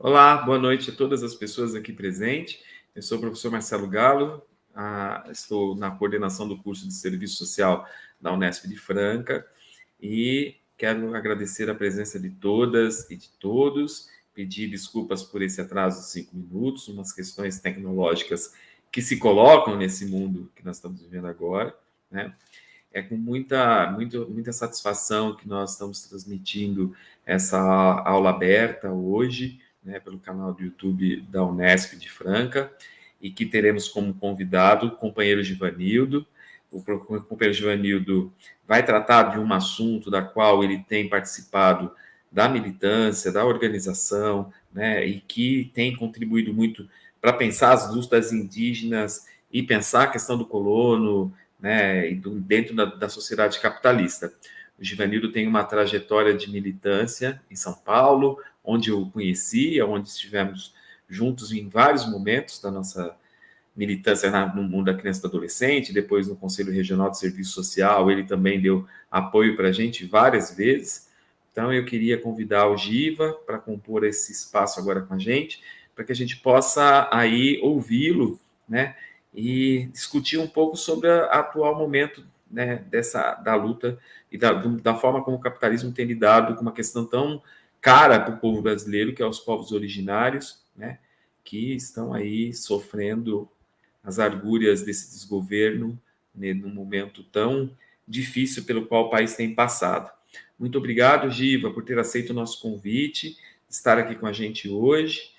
Olá, boa noite a todas as pessoas aqui presentes. Eu sou o professor Marcelo Galo, ah, estou na coordenação do curso de Serviço Social da Unesp de Franca e quero agradecer a presença de todas e de todos, pedir desculpas por esse atraso de cinco minutos, umas questões tecnológicas que se colocam nesse mundo que nós estamos vivendo agora, né? É com muita, muito, muita satisfação que nós estamos transmitindo essa aula aberta hoje, né, pelo canal do YouTube da Unesp de Franca, e que teremos como convidado o companheiro Givanildo. O companheiro Givanildo vai tratar de um assunto da qual ele tem participado da militância, da organização, né, e que tem contribuído muito para pensar as lutas indígenas e pensar a questão do colono, né, dentro da, da sociedade capitalista. O Givanildo tem uma trajetória de militância em São Paulo, onde eu conheci, onde estivemos juntos em vários momentos da nossa militância no mundo da criança e do adolescente, depois no Conselho Regional de Serviço Social, ele também deu apoio para a gente várias vezes. Então, eu queria convidar o Giva para compor esse espaço agora com a gente, para que a gente possa aí ouvi-lo, né, e discutir um pouco sobre o atual momento né, dessa da luta e da, da forma como o capitalismo tem lidado com uma questão tão cara para o povo brasileiro, que é os povos originários, né, que estão aí sofrendo as argúrias desse desgoverno né, num momento tão difícil pelo qual o país tem passado. Muito obrigado, Giva, por ter aceito o nosso convite, estar aqui com a gente hoje.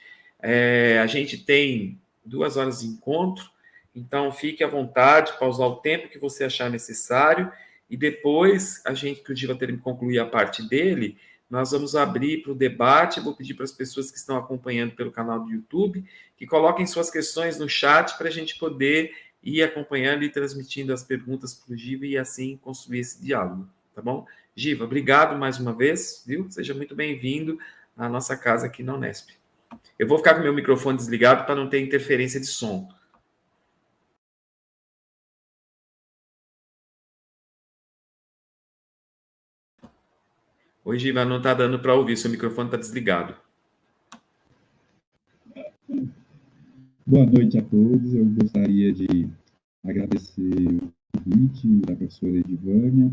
É, a gente tem duas horas de encontro, então fique à vontade para usar o tempo que você achar necessário e depois a gente, que o Giva ter que concluir a parte dele, nós vamos abrir para o debate. Vou pedir para as pessoas que estão acompanhando pelo canal do YouTube que coloquem suas questões no chat para a gente poder ir acompanhando e transmitindo as perguntas para o Giva e assim construir esse diálogo, tá bom? Giva, obrigado mais uma vez, viu? Seja muito bem-vindo à nossa casa aqui na Unesp. Eu vou ficar com meu microfone desligado para não ter interferência de som. Oi, Giva, não está dando para ouvir, seu microfone está desligado. Boa noite a todos. Eu gostaria de agradecer o convite da professora Edivânia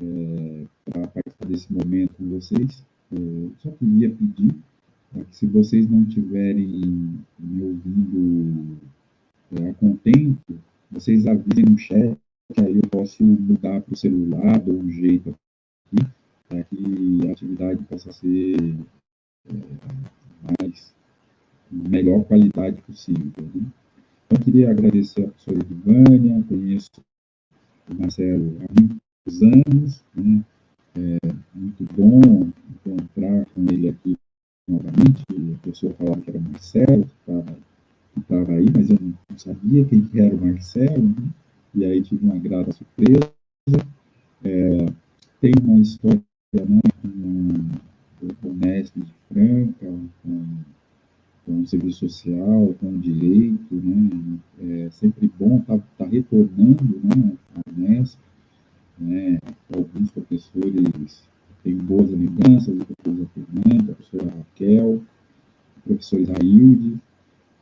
é, para participar desse momento com vocês. Eu só queria pedir que, se vocês não estiverem me ouvindo é, a contento, vocês avisem no chat, que aí eu posso mudar para o celular, dou um jeito aqui, para que a atividade possa ser é, mais melhor qualidade possível. Né? Então, queria agradecer a professora Edivânia, conheço o Marcelo há muitos anos, né? é muito bom encontrar com ele aqui novamente, a pessoa falava que era o Marcelo, que estava aí, mas eu não sabia quem que era o Marcelo, né? e aí tive uma grata surpresa. É, tem uma história né, com o Mestre de Franca, com, com serviço social, com direito, né, é sempre bom estar tá, tá retornando né, a Unesp, né, alguns professores têm boas lembranças, a professora Fernanda, a professora Raquel, o professor Isaílde,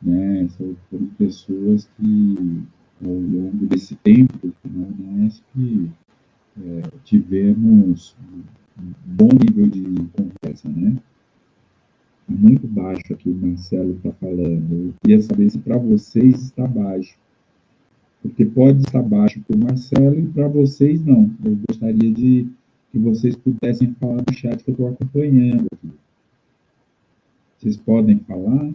né, são pessoas que, ao longo desse tempo, na Unesp, é, tivemos bom nível de conversa, né? Muito baixo aqui o Marcelo está falando. Eu queria saber se para vocês está baixo. Porque pode estar baixo para o Marcelo e para vocês não. Eu gostaria de que vocês pudessem falar no chat que eu estou acompanhando aqui. Vocês podem falar?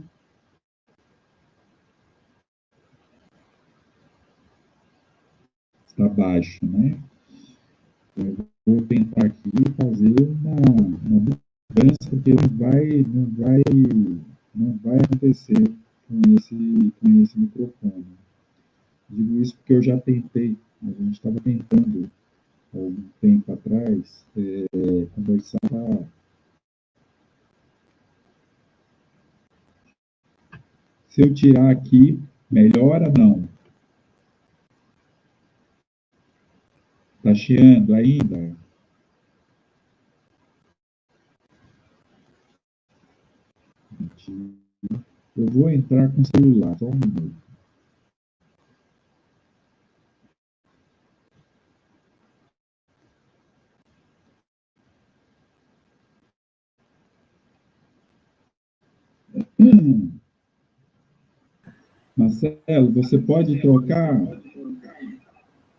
Está baixo, né? Eu vou tentar aqui fazer uma, uma mudança, porque não vai, não vai, não vai acontecer com esse, com esse microfone. Digo isso porque eu já tentei, a gente estava tentando, algum tempo atrás, é, conversar Se eu tirar aqui, melhora não? Está chiando ainda? Eu vou entrar com o celular, só um minuto. Marcelo, você pode trocar?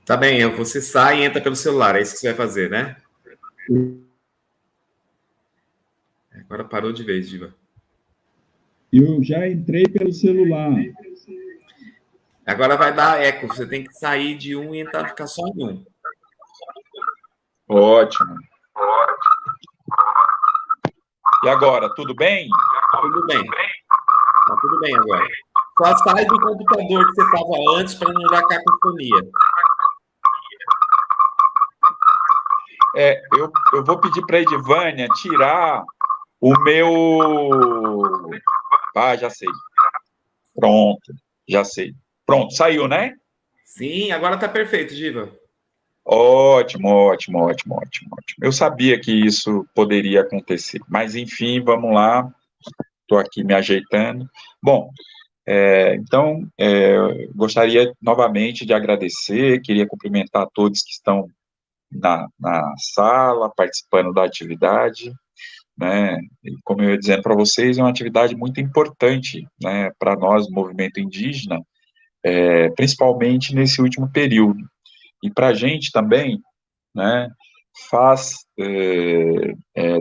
Tá bem, você sai e entra pelo celular, é isso que você vai fazer, né? Agora parou de vez, Diva. Eu já entrei pelo celular. Agora vai dar eco, você tem que sair de um e entrar, ficar só em um. Ótimo. E agora, tudo bem? Tudo bem. Tá tudo bem agora. Só sai do computador que você estava antes para não dar cacofonia. É, eu, eu vou pedir para a Edivânia tirar o meu... Ah, já sei. Pronto, já sei. Pronto, saiu, né? Sim, agora está perfeito, Diva. Ótimo, ótimo, ótimo, ótimo, ótimo. Eu sabia que isso poderia acontecer. Mas, enfim, vamos lá. Estou aqui me ajeitando. Bom, é, então, é, gostaria novamente de agradecer, queria cumprimentar todos que estão na, na sala, participando da atividade, né, e como eu ia dizendo para vocês, é uma atividade muito importante, né, para nós, movimento indígena, é, principalmente nesse último período, e para a gente também, né, faz, é, é,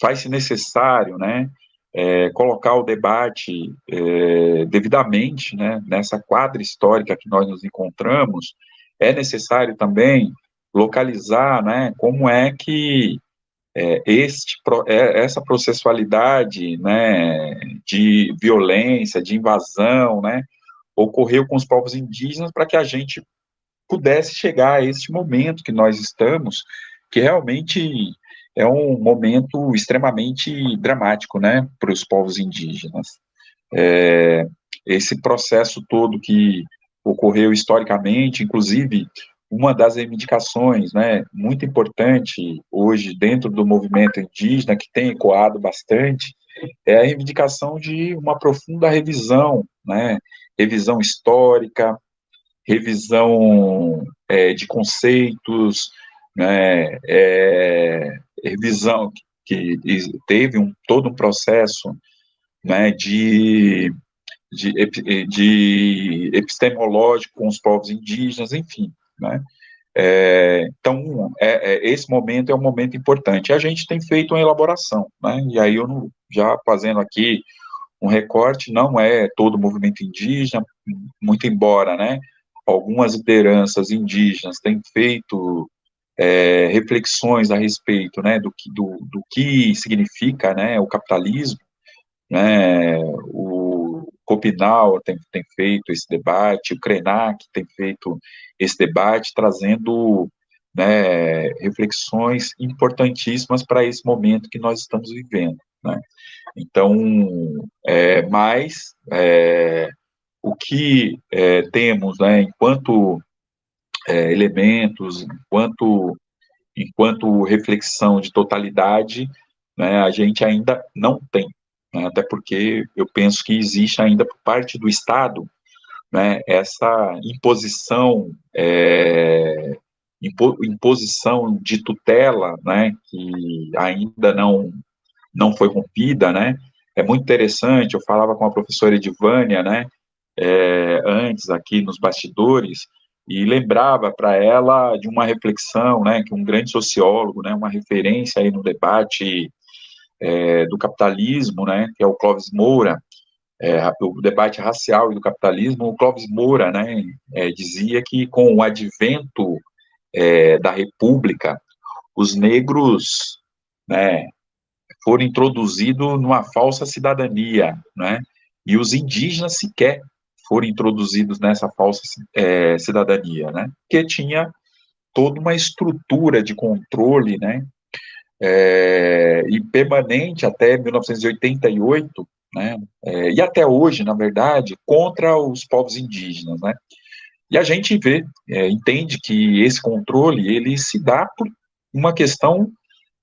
faz-se necessário, né, é, colocar o debate é, devidamente, né, nessa quadra histórica que nós nos encontramos, é necessário também localizar, né, como é que é, este, é, essa processualidade, né, de violência, de invasão, né, ocorreu com os povos indígenas para que a gente pudesse chegar a este momento que nós estamos, que realmente é um momento extremamente dramático, né, para os povos indígenas. É, esse processo todo que ocorreu historicamente, inclusive uma das reivindicações, né, muito importante hoje dentro do movimento indígena, que tem ecoado bastante, é a reivindicação de uma profunda revisão, né, revisão histórica, revisão é, de conceitos, né, é, revisão que teve um, todo um processo né, de, de, de epistemológico com os povos indígenas, enfim, né, é, então, é, é, esse momento é um momento importante. A gente tem feito uma elaboração, né, e aí eu não, já fazendo aqui um recorte, não é todo o movimento indígena, muito embora, né, algumas lideranças indígenas têm feito é, reflexões a respeito, né, do que, do, do que significa, né, o capitalismo, né, o Copinal tem, tem feito esse debate, o Krenak tem feito esse debate, trazendo, né, reflexões importantíssimas para esse momento que nós estamos vivendo, né. Então, é, mas, é, o que é, temos, né, enquanto é, elementos, enquanto, enquanto reflexão de totalidade, né, a gente ainda não tem, né, até porque eu penso que existe ainda por parte do Estado né, essa imposição, é, impo, imposição de tutela, né, que ainda não, não foi rompida, né, é muito interessante, eu falava com a professora Edivânia, né, é, antes aqui nos bastidores, e lembrava para ela de uma reflexão, né, que um grande sociólogo, né, uma referência aí no debate é, do capitalismo, né, que é o Clóvis Moura, é, o debate racial e do capitalismo, o Clóvis Moura, né, é, dizia que com o advento é, da República, os negros, né, foram introduzidos numa falsa cidadania, né, e os indígenas sequer foram introduzidos nessa falsa é, cidadania, né? Que tinha toda uma estrutura de controle, né? É, e permanente até 1988, né? É, e até hoje, na verdade, contra os povos indígenas, né? E a gente vê, é, entende que esse controle ele se dá por uma questão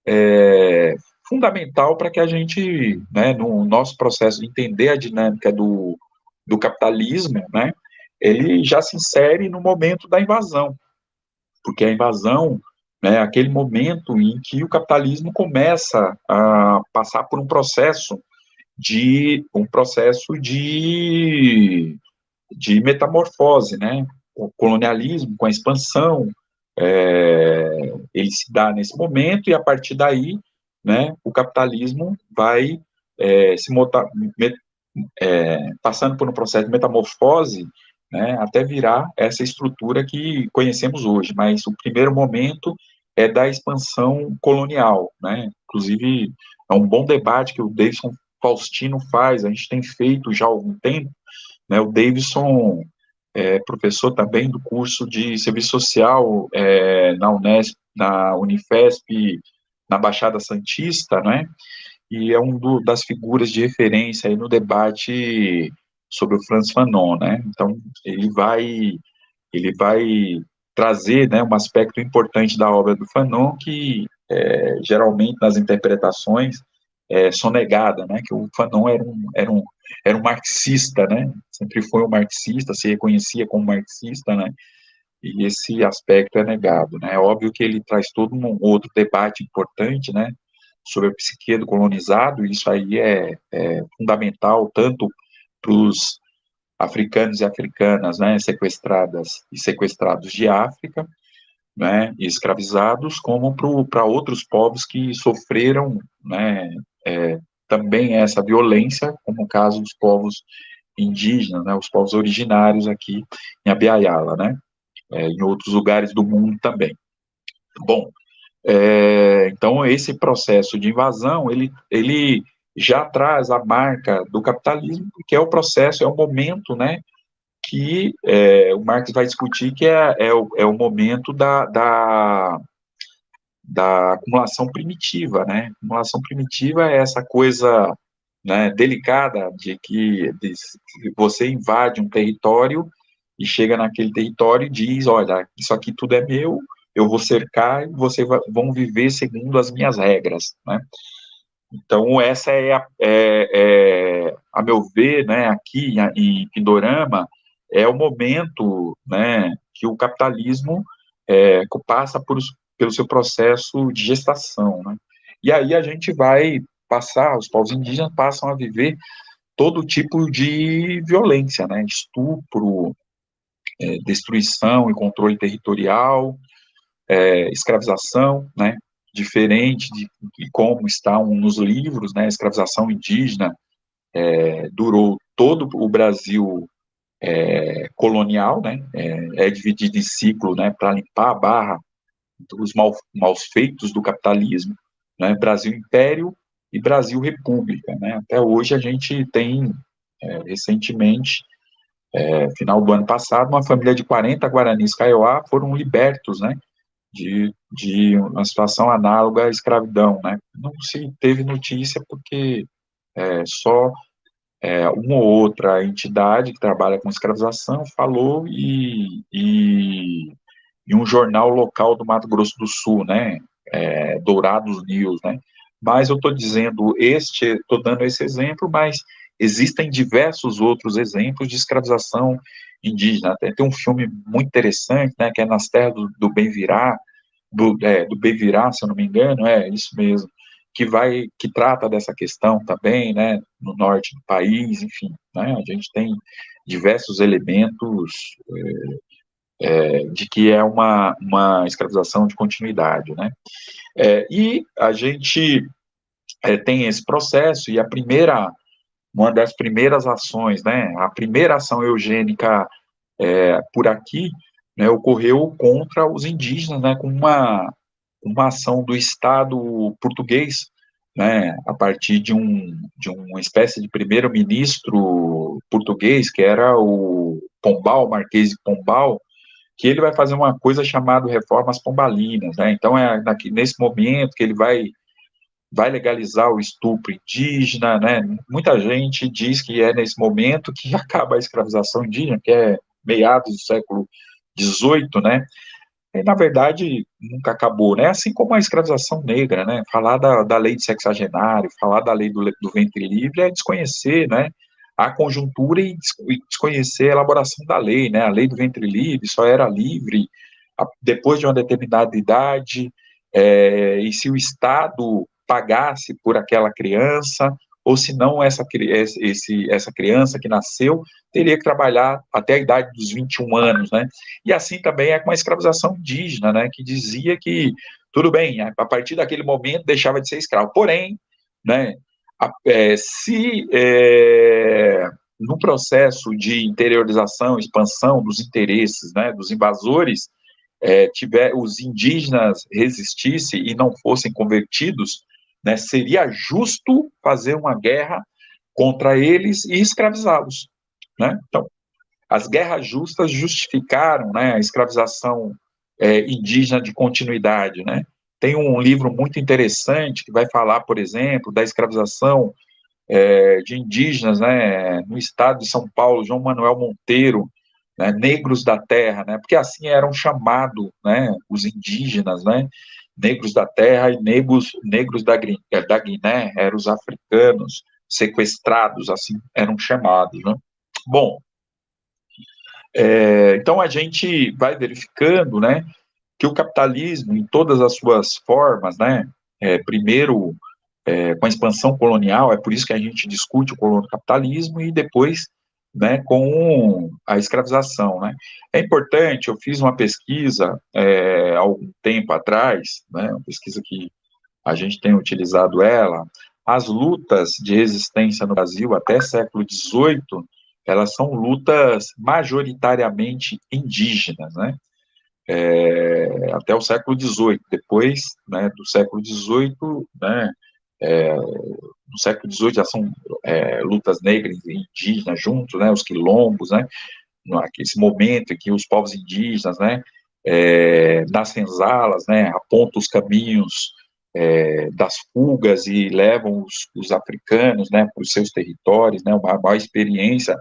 é, fundamental para que a gente, né, no nosso processo de entender a dinâmica do, do capitalismo, né, ele já se insere no momento da invasão, porque a invasão né, aquele momento em que o capitalismo começa a passar por um processo de um processo de, de metamorfose, né, o colonialismo com a expansão, é, ele se dá nesse momento e a partir daí, né, o capitalismo vai é, se mota, met, é, passando por um processo de metamorfose, né, até virar essa estrutura que conhecemos hoje. Mas o primeiro momento é da expansão colonial, né? Inclusive é um bom debate que o Davidson Faustino faz. A gente tem feito já há algum tempo. Né? O Davidson é professor também do curso de serviço social é, na Unesp, na Unifesp, na Baixada Santista, né? E é um do, das figuras de referência aí no debate sobre o Franz Fanon, né? Então ele vai ele vai trazer, né, um aspecto importante da obra do Fanon que é, geralmente nas interpretações é, sonegada, né, que o Fanon era um, era um, era um marxista, né, sempre foi um marxista, se reconhecia como marxista, né, e esse aspecto é negado, né, é óbvio que ele traz todo um outro debate importante, né, sobre a psique do colonizado, e isso aí é, é fundamental tanto para os africanos e africanas, né, sequestradas e sequestrados de África, né, escravizados, como para outros povos que sofreram, né, é, também essa violência, como o caso dos povos indígenas, né, os povos originários aqui em Abiaiala, né, é, em outros lugares do mundo também. Bom, é, então esse processo de invasão, ele, ele já traz a marca do capitalismo, que é o processo, é o momento, né, que é, o Marx vai discutir que é, é, o, é o momento da, da, da acumulação primitiva, né, acumulação primitiva é essa coisa, né, delicada de que de, você invade um território e chega naquele território e diz, olha, isso aqui tudo é meu, eu vou cercar e vocês vão viver segundo as minhas regras, né, então, essa é, a, é, é, a meu ver, né, aqui em Pindorama, é o momento né, que o capitalismo é, passa por, pelo seu processo de gestação. Né? E aí a gente vai passar, os povos indígenas passam a viver todo tipo de violência, né? estupro, é, destruição e controle territorial, é, escravização, né? Diferente de, de como está nos livros, né, a escravização indígena é, durou todo o Brasil é, colonial, né, é, é, dividido em ciclo, né, para limpar a barra dos mal, maus feitos do capitalismo, né, Brasil Império e Brasil República, né, até hoje a gente tem, é, recentemente, é, final do ano passado, uma família de 40 Guaranis Kaiowá foram libertos, né, de, de uma situação análoga à escravidão, né? Não se teve notícia porque é, só é, uma ou outra entidade que trabalha com escravização falou e, e, e um jornal local do Mato Grosso do Sul, né? É, Dourados News, né? Mas eu estou dizendo este, estou dando esse exemplo, mas existem diversos outros exemplos de escravização indígena. Tem, tem um filme muito interessante, né, que é Nas Terras do, do Bem Virar, do, é, do Bem Virar, se eu não me engano, é isso mesmo, que vai, que trata dessa questão também, né, no norte do país, enfim, né, a gente tem diversos elementos é, é, de que é uma, uma escravização de continuidade, né, é, e a gente é, tem esse processo, e a primeira uma das primeiras ações, né, a primeira ação eugênica é, por aqui, né, ocorreu contra os indígenas, né, com uma, uma ação do Estado português, né, a partir de, um, de uma espécie de primeiro-ministro português, que era o Pombal, Marquês de Pombal, que ele vai fazer uma coisa chamada reformas pombalinas, né, então é nesse momento que ele vai vai legalizar o estupro indígena, né? Muita gente diz que é nesse momento que acaba a escravização indígena, que é meados do século XVIII, né? e, na verdade, nunca acabou, né? Assim como a escravização negra, né? Falar da, da lei de sexagenário, falar da lei do, do ventre livre é desconhecer, né? A conjuntura e desconhecer a elaboração da lei, né? A lei do ventre livre só era livre depois de uma determinada idade, é, e se o Estado pagasse por aquela criança, ou se não essa, esse, essa criança que nasceu teria que trabalhar até a idade dos 21 anos, né? E assim também é com a escravização indígena, né? Que dizia que tudo bem, a partir daquele momento deixava de ser escravo. Porém, né? A, é, se é, no processo de interiorização, expansão dos interesses, né? Dos invasores é, tiver os indígenas resistissem e não fossem convertidos, né, seria justo fazer uma guerra contra eles e escravizá-los. Né? Então, as guerras justas justificaram né, a escravização é, indígena de continuidade. Né? Tem um livro muito interessante que vai falar, por exemplo, da escravização é, de indígenas né, no estado de São Paulo, João Manuel Monteiro, né, negros da terra, né, porque assim eram chamados né, os indígenas, né, negros da terra e negros, negros da, da Guiné, eram os africanos sequestrados, assim eram chamados. Né? Bom, é, então a gente vai verificando né, que o capitalismo, em todas as suas formas, né, é, primeiro é, com a expansão colonial, é por isso que a gente discute o capitalismo, e depois né, com a escravização. Né. É importante, eu fiz uma pesquisa é, há algum tempo atrás, né, uma pesquisa que a gente tem utilizado ela, as lutas de resistência no Brasil até século XVIII, elas são lutas majoritariamente indígenas, né, é, até o século XVIII. Depois, né, do século XVIII, né, é, no século XVIII já são é, lutas negras e indígenas juntos, né, os quilombos, né, esse momento em que os povos indígenas, né, é, nas senzalas, né, apontam os caminhos é, das fugas e levam os, os africanos, né, para os seus territórios, né, uma maior experiência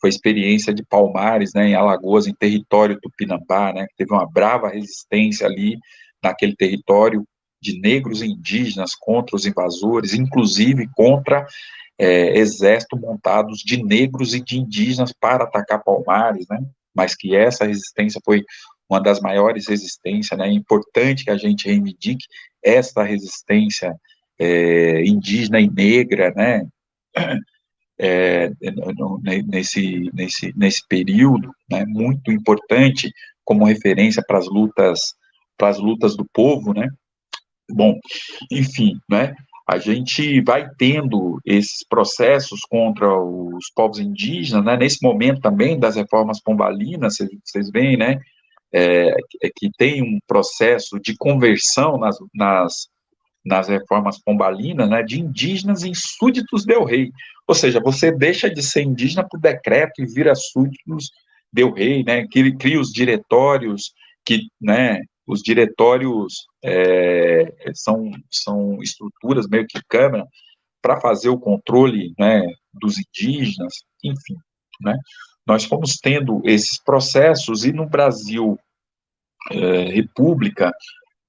foi a experiência de Palmares, né, em Alagoas, em território tupinambá, né, que teve uma brava resistência ali naquele território de negros e indígenas contra os invasores, inclusive contra é, exército montados de negros e de indígenas para atacar Palmares, né? Mas que essa resistência foi uma das maiores resistências, né? É importante que a gente reivindique essa resistência é, indígena e negra, né? É, nesse, nesse, nesse período, né? Muito importante como referência para as lutas para as lutas do povo, né? Bom, enfim, né? A gente vai tendo esses processos contra os povos indígenas, né? Nesse momento também das reformas pombalinas, vocês veem, né? É, é que tem um processo de conversão nas, nas, nas reformas pombalinas, né? De indígenas em súditos del rei. Ou seja, você deixa de ser indígena por decreto e vira súditos del rei, né? Que cria os diretórios que, né? Os diretórios é, são, são estruturas meio que câmara para fazer o controle né, dos indígenas, enfim, né, nós fomos tendo esses processos e no Brasil é, República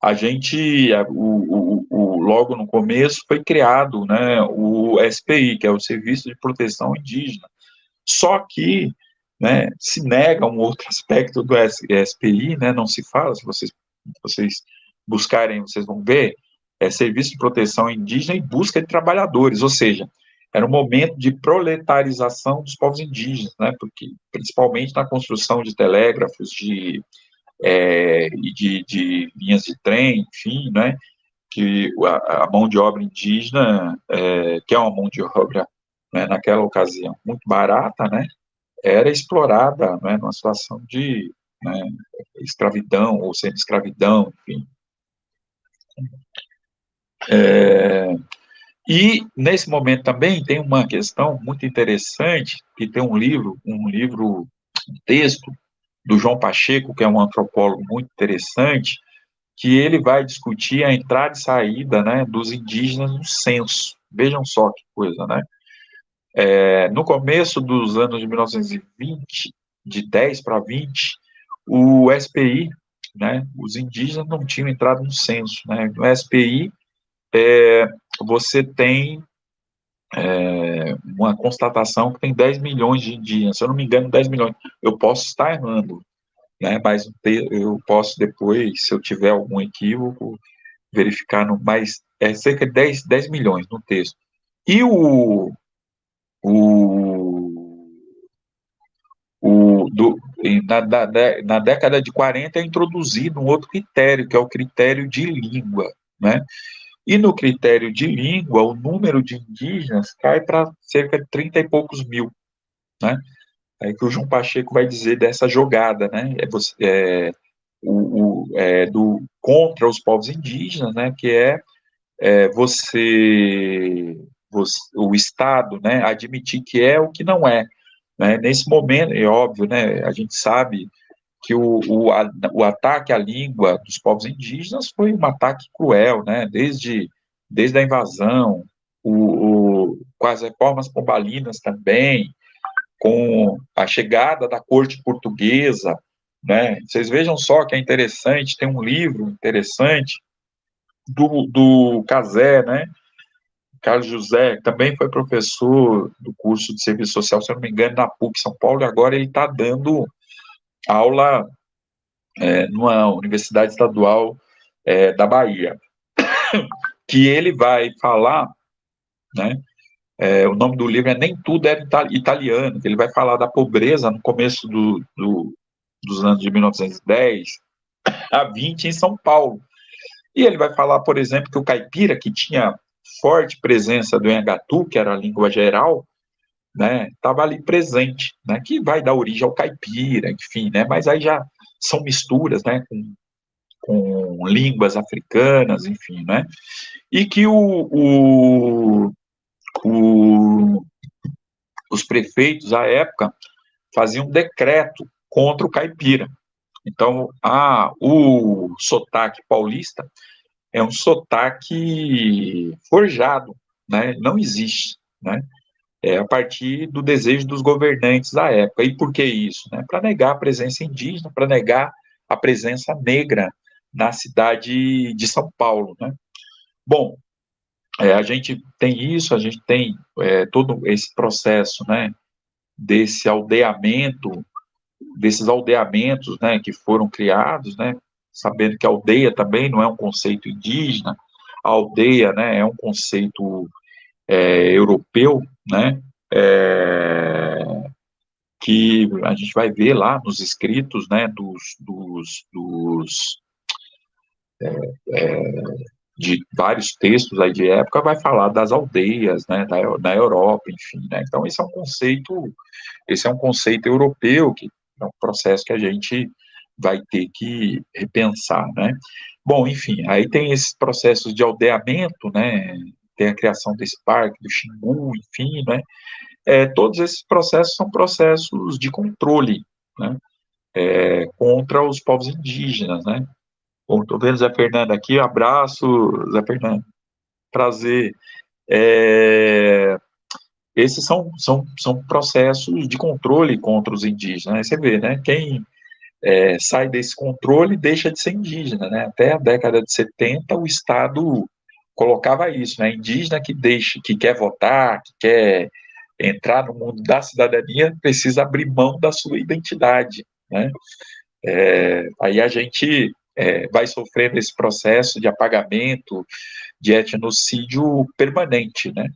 a gente o, o, o, logo no começo foi criado né, o SPI que é o Serviço de Proteção Indígena. Só que né, se nega um outro aspecto do SPI, né, não se fala, se vocês vocês buscarem, vocês vão ver, é serviço de proteção indígena e busca de trabalhadores, ou seja, era um momento de proletarização dos povos indígenas, né, porque principalmente na construção de telégrafos, de, é, de, de linhas de trem, enfim, né, que a, a mão de obra indígena, é, que é uma mão de obra, né, naquela ocasião, muito barata, né, era explorada, né, numa situação de né, escravidão ou semi-escravidão, enfim. É, e nesse momento também tem uma questão muito interessante, que tem um livro, um livro, um texto do João Pacheco, que é um antropólogo muito interessante, que ele vai discutir a entrada e saída né, dos indígenas no censo. Vejam só que coisa, né? É, no começo dos anos de 1920, de 10 para 20, o SPI né, os indígenas não tinham entrado no censo, né, no SPI é, você tem é, uma constatação que tem 10 milhões de indígenas, se eu não me engano, 10 milhões, eu posso estar errando, né, mas eu posso depois, se eu tiver algum equívoco, verificar, no, mas é cerca de 10, 10 milhões no texto. E o, o, o do, na, na, na década de 40 é introduzido um outro critério, que é o critério de língua, né? E no critério de língua, o número de indígenas cai para cerca de 30 e poucos mil, né? É que o João Pacheco vai dizer dessa jogada, né? É, é, o, o é, do contra os povos indígenas, né? Que é, é você, você, o Estado, né? Admitir que é o que não é. Né? Nesse momento, é óbvio, né? A gente sabe que o, o, a, o ataque à língua dos povos indígenas foi um ataque cruel, né? Desde, desde a invasão, o, o, com as reformas pombalinas também, com a chegada da corte portuguesa, né? Vocês vejam só que é interessante, tem um livro interessante do, do Casé, né? Carlos José, também foi professor do curso de serviço social, se não me engano, na PUC São Paulo, e agora ele está dando aula é, numa universidade estadual é, da Bahia, que ele vai falar, né, é, o nome do livro é Nem Tudo é Italiano, que ele vai falar da pobreza no começo do, do, dos anos de 1910 a 20 em São Paulo. E ele vai falar, por exemplo, que o caipira, que tinha forte presença do Engatu, que era a língua geral, né, estava ali presente, né, que vai dar origem ao caipira, enfim, né, mas aí já são misturas, né, com, com línguas africanas, enfim, né, e que o, o, o, os prefeitos, à época, faziam um decreto contra o caipira. Então, a, o sotaque paulista é um sotaque forjado, né, não existe, né, é, a partir do desejo dos governantes da época. E por que isso? Né? Para negar a presença indígena, para negar a presença negra na cidade de São Paulo. Né? Bom, é, a gente tem isso, a gente tem é, todo esse processo né, desse aldeamento, desses aldeamentos né, que foram criados, né, sabendo que aldeia também não é um conceito indígena, a aldeia né, é um conceito é, europeu, né, é, que a gente vai ver lá nos escritos, né, dos, dos, dos é, é, de vários textos aí de época, vai falar das aldeias, né, da, da Europa, enfim, né, então esse é um conceito, esse é um conceito europeu, que é um processo que a gente vai ter que repensar, né. Bom, enfim, aí tem esses processos de aldeamento, né, tem a criação desse parque, do Xingu, enfim, né? É, todos esses processos são processos de controle, né? É, contra os povos indígenas, né? Bom, estou vendo Zé Fernando aqui, abraço, Zé Fernando, prazer. É, esses são, são, são processos de controle contra os indígenas, né? Você vê, né? Quem é, sai desse controle deixa de ser indígena, né? Até a década de 70, o Estado colocava isso, né? Indígena que deixa, que quer votar, que quer entrar no mundo da cidadania, precisa abrir mão da sua identidade, né? É, aí a gente é, vai sofrendo esse processo de apagamento, de etnocídio permanente, né?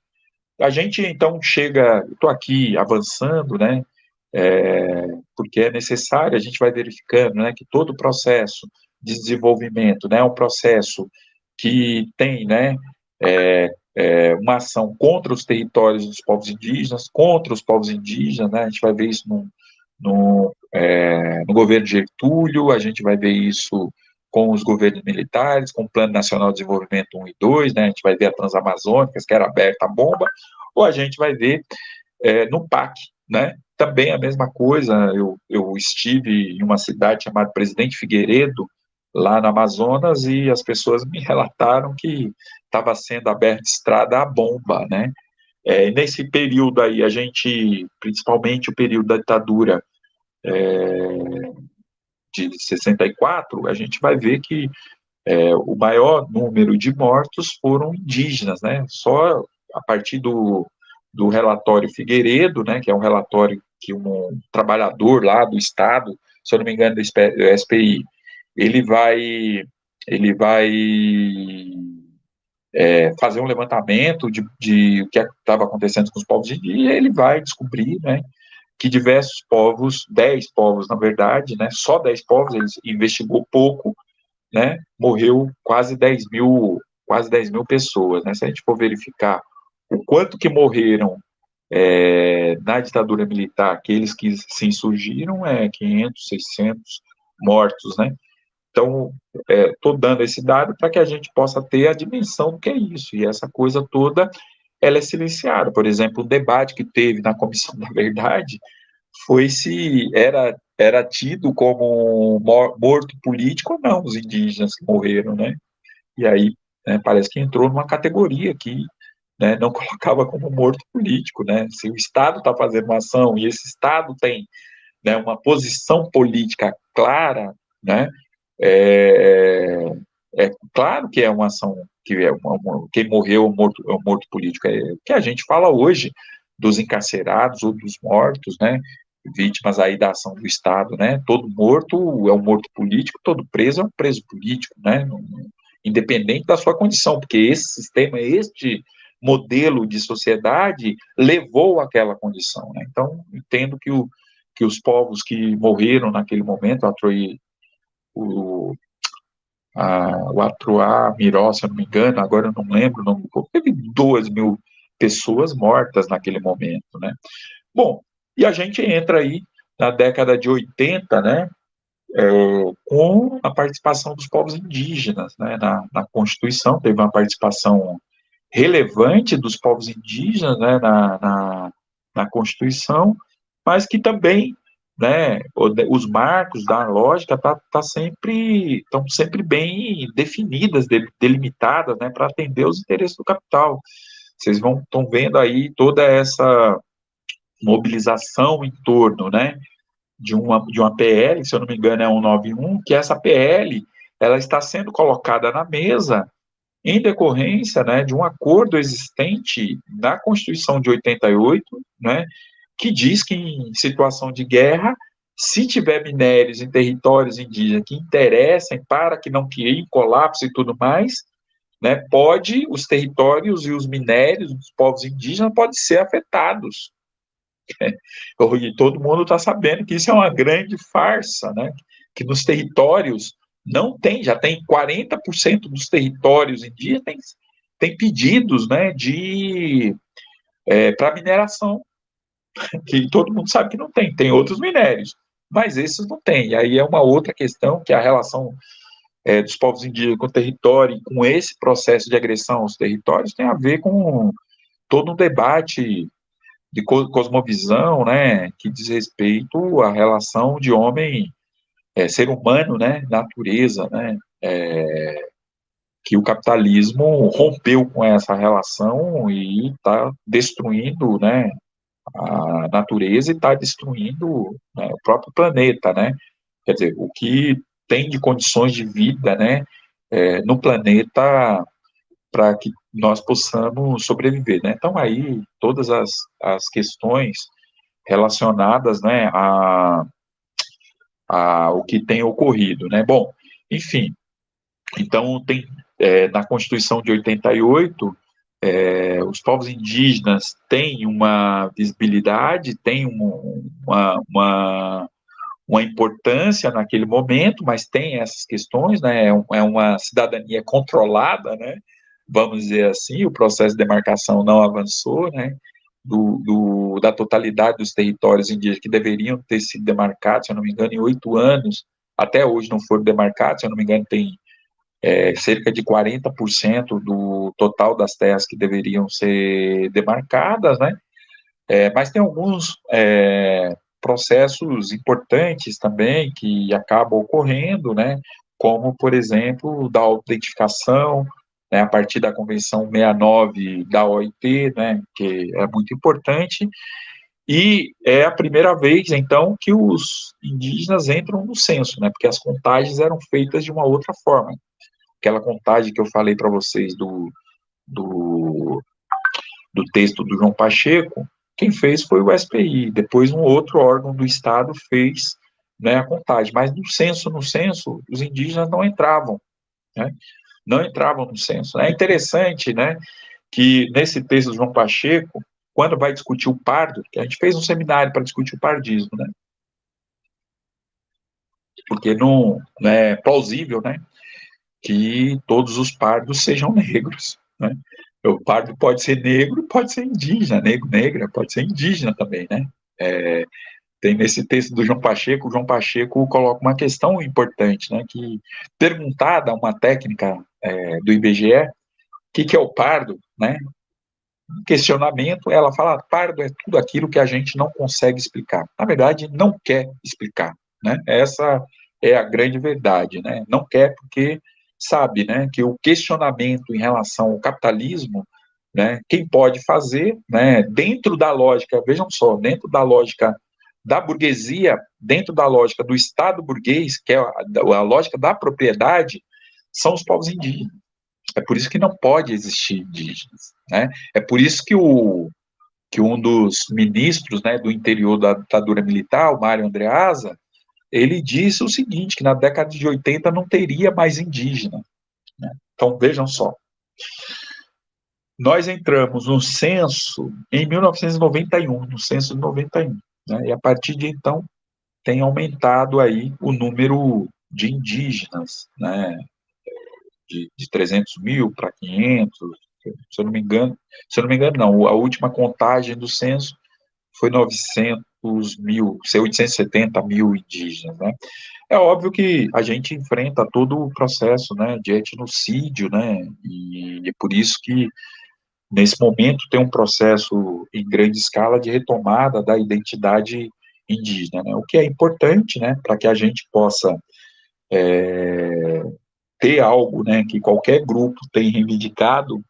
A gente então chega, estou aqui avançando, né? É, porque é necessário, a gente vai verificando, né, que todo o processo de desenvolvimento, né, é um processo que tem né, é, é, uma ação contra os territórios dos povos indígenas, contra os povos indígenas, né, a gente vai ver isso no, no, é, no governo de Getúlio, a gente vai ver isso com os governos militares, com o Plano Nacional de Desenvolvimento 1 e 2, né, a gente vai ver a Transamazônica, que era aberta a bomba, ou a gente vai ver é, no PAC, né, também a mesma coisa, eu, eu estive em uma cidade chamada Presidente Figueiredo, lá no Amazonas e as pessoas me relataram que estava sendo aberta estrada a bomba, né? É, nesse período aí, a gente, principalmente o período da ditadura é, de 64, a gente vai ver que é, o maior número de mortos foram indígenas, né? Só a partir do, do relatório Figueiredo, né, que é um relatório que um trabalhador lá do Estado, se eu não me engano, do SPI, ele vai, ele vai é, fazer um levantamento de, de o que estava acontecendo com os povos e ele vai descobrir, né, que diversos povos, 10 povos, na verdade, né, só 10 povos, ele investigou pouco, né, morreu quase 10 mil, quase 10 mil pessoas, né, se a gente for verificar o quanto que morreram é, na ditadura militar, aqueles que se insurgiram, é 500, 600 mortos, né, então, estou é, dando esse dado para que a gente possa ter a dimensão do que é isso, e essa coisa toda, ela é silenciada. Por exemplo, o debate que teve na Comissão da Verdade foi se era, era tido como morto político ou não os indígenas que morreram, né? E aí, né, parece que entrou numa categoria que né, não colocava como morto político, né? Se o Estado está fazendo uma ação e esse Estado tem né, uma posição política clara, né, é, é claro que é uma ação que é uma, quem morreu é um morto, é um morto político. É o que a gente fala hoje dos encarcerados ou dos mortos, né? Vítimas aí da ação do Estado, né? Todo morto é um morto político, todo preso é um preso político, né? Independente da sua condição, porque esse sistema, este modelo de sociedade levou àquela condição, né? Então, entendo que, o, que os povos que morreram naquele momento, a Troy o, a, o Atruá Miró, se eu não me engano, agora eu não lembro o nome do teve duas mil pessoas mortas naquele momento, né? Bom, e a gente entra aí na década de 80, né, é, com a participação dos povos indígenas, né, na, na Constituição, teve uma participação relevante dos povos indígenas, né, na, na, na Constituição, mas que também né, os marcos da lógica tá, tá sempre estão sempre bem definidas, delimitadas, né, para atender os interesses do capital. Vocês vão estão vendo aí toda essa mobilização em torno, né, de uma de uma PL, se eu não me engano é 191, que essa PL ela está sendo colocada na mesa em decorrência, né, de um acordo existente na Constituição de 88, né, que diz que em situação de guerra, se tiver minérios em territórios indígenas que interessem para que não criem colapso e tudo mais, né, pode, os territórios e os minérios dos povos indígenas podem ser afetados. E todo mundo está sabendo que isso é uma grande farsa, né, que nos territórios não tem, já tem 40% dos territórios indígenas tem, pedidos, né, de é, para mineração que todo mundo sabe que não tem, tem outros minérios, mas esses não tem. E aí é uma outra questão, que é a relação é, dos povos indígenas com o território, com esse processo de agressão aos territórios, tem a ver com todo um debate de cosmovisão, né, que diz respeito à relação de homem, é, ser humano, né, natureza, né, é, que o capitalismo rompeu com essa relação e está destruindo, né, a natureza e está destruindo né, o próprio planeta, né? Quer dizer, o que tem de condições de vida, né, é, no planeta para que nós possamos sobreviver, né? Então aí todas as, as questões relacionadas, né, a, a o que tem ocorrido, né? Bom, enfim, então tem é, na Constituição de 88 é, os povos indígenas têm uma visibilidade, têm uma, uma, uma, importância naquele momento, mas tem essas questões, né, é, é uma cidadania controlada, né, vamos dizer assim, o processo de demarcação não avançou, né, do, do, da totalidade dos territórios indígenas que deveriam ter sido demarcados, se eu não me engano, em oito anos, até hoje não foram demarcados, se eu não me engano, tem é, cerca de 40% do total das terras que deveriam ser demarcadas, né? É, mas tem alguns é, processos importantes também que acabam ocorrendo, né? Como, por exemplo, da autentificação, né, a partir da Convenção 69 da OIT, né, que é muito importante, e é a primeira vez, então, que os indígenas entram no censo, né? Porque as contagens eram feitas de uma outra forma. Aquela contagem que eu falei para vocês do, do, do texto do João Pacheco, quem fez foi o SPI. Depois, um outro órgão do Estado fez né, a contagem. Mas no censo, no censo, os indígenas não entravam, né? Não entravam no censo. É interessante, né? Que nesse texto do João Pacheco, quando vai discutir o pardo, que a gente fez um seminário para discutir o pardismo, né? Porque não, não é plausível, né? Que todos os pardos sejam negros, né? O pardo pode ser negro, pode ser indígena, negro, negra, pode ser indígena também, né? É, tem nesse texto do João Pacheco, o João Pacheco coloca uma questão importante, né? Que perguntada uma técnica é, do IBGE, o que, que é o pardo, né? questionamento, ela fala, pardo é tudo aquilo que a gente não consegue explicar. Na verdade, não quer explicar, né? Essa é a grande verdade, né? Não quer porque sabe, né, que o questionamento em relação ao capitalismo, né, quem pode fazer, né, dentro da lógica, vejam só, dentro da lógica da burguesia, dentro da lógica do Estado burguês, que é a, a lógica da propriedade, são os povos indígenas. É por isso que não pode existir indígenas. Né? É por isso que, o, que um dos ministros né, do interior da ditadura militar, o Mário Andreasa, ele disse o seguinte, que na década de 80 não teria mais indígena. Né? Então, vejam só. Nós entramos no censo em 1991, no censo de 91, né? e a partir de então tem aumentado aí o número de indígenas, né? de, de 300 mil para 500, se eu não me engano, se eu não me engano, não, a última contagem do censo foi 900 mil, 870 mil indígenas, né? É óbvio que a gente enfrenta todo o processo, né, de etnocídio, né, e é por isso que nesse momento tem um processo em grande escala de retomada da identidade indígena, né, o que é importante, né, para que a gente possa é, ter algo, né, que qualquer grupo tem reivindicado,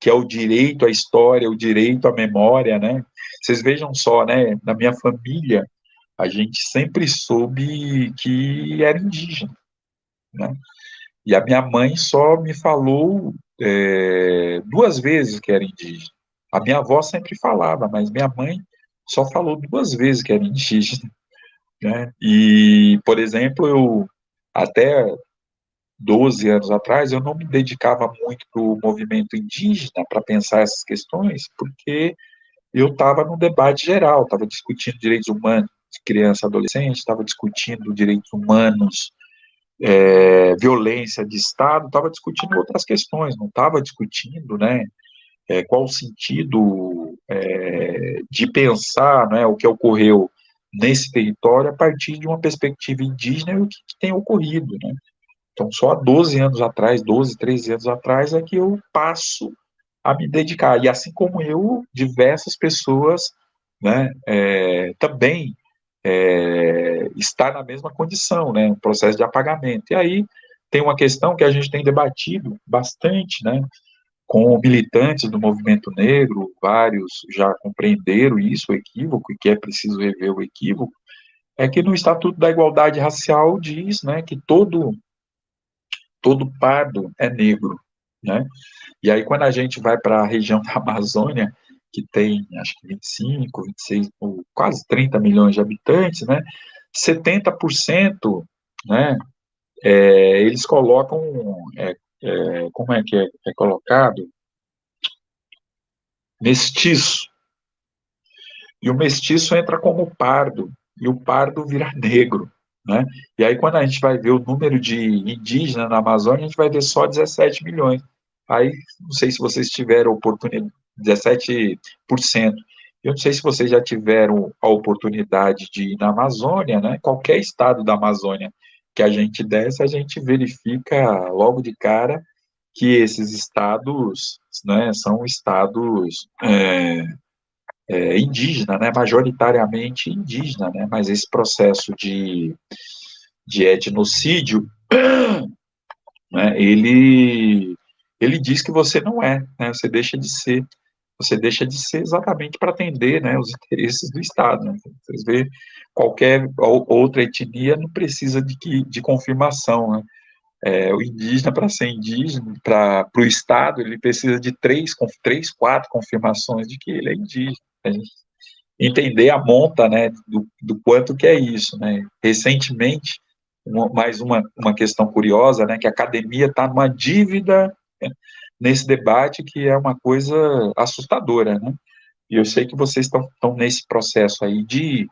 que é o direito à história, o direito à memória, né? Vocês vejam só, né, na minha família, a gente sempre soube que era indígena, né? E a minha mãe só me falou é, duas vezes que era indígena. A minha avó sempre falava, mas minha mãe só falou duas vezes que era indígena. Né? E, por exemplo, eu até 12 anos atrás, eu não me dedicava muito para o movimento indígena para pensar essas questões, porque eu estava no debate geral, estava discutindo direitos humanos de criança e adolescente, estava discutindo direitos humanos, é, violência de Estado, estava discutindo outras questões, não estava discutindo, né, é, qual o sentido é, de pensar, né, o que ocorreu nesse território a partir de uma perspectiva indígena e o que, que tem ocorrido, né. Então, só há 12 anos atrás, 12, 13 anos atrás, é que eu passo a me dedicar. E assim como eu, diversas pessoas né, é, também é, está na mesma condição, né, um processo de apagamento. E aí tem uma questão que a gente tem debatido bastante, né, com militantes do movimento negro, vários já compreenderam isso, o equívoco, e que é preciso rever o equívoco, é que no Estatuto da Igualdade Racial diz, né, que todo todo pardo é negro, né? E aí, quando a gente vai para a região da Amazônia, que tem, acho que 25, 26, quase 30 milhões de habitantes, né? 70%, né? É, eles colocam, é, é, como é que é, é colocado? Mestiço. E o mestiço entra como pardo, e o pardo vira negro. Né? E aí, quando a gente vai ver o número de indígenas na Amazônia, a gente vai ver só 17 milhões. Aí, não sei se vocês tiveram oportunidade, 17%. Eu não sei se vocês já tiveram a oportunidade de ir na Amazônia, né? Qualquer estado da Amazônia que a gente desce, a gente verifica logo de cara que esses estados né, são estados é, é, indígena, né, majoritariamente indígena, né, mas esse processo de, de etnocídio, né, ele, ele diz que você não é, né, você deixa de ser, você deixa de ser exatamente para atender né, os interesses do Estado. Né? Vê, qualquer outra etnia não precisa de, de confirmação. Né? É, o indígena, para ser indígena, para o Estado, ele precisa de três, três, quatro confirmações de que ele é indígena. Gente entender a monta né, do, do quanto que é isso. Né? Recentemente, uma, mais uma, uma questão curiosa, né, que a academia está numa dívida né, nesse debate que é uma coisa assustadora, né? E eu sei que vocês estão, nesse processo aí de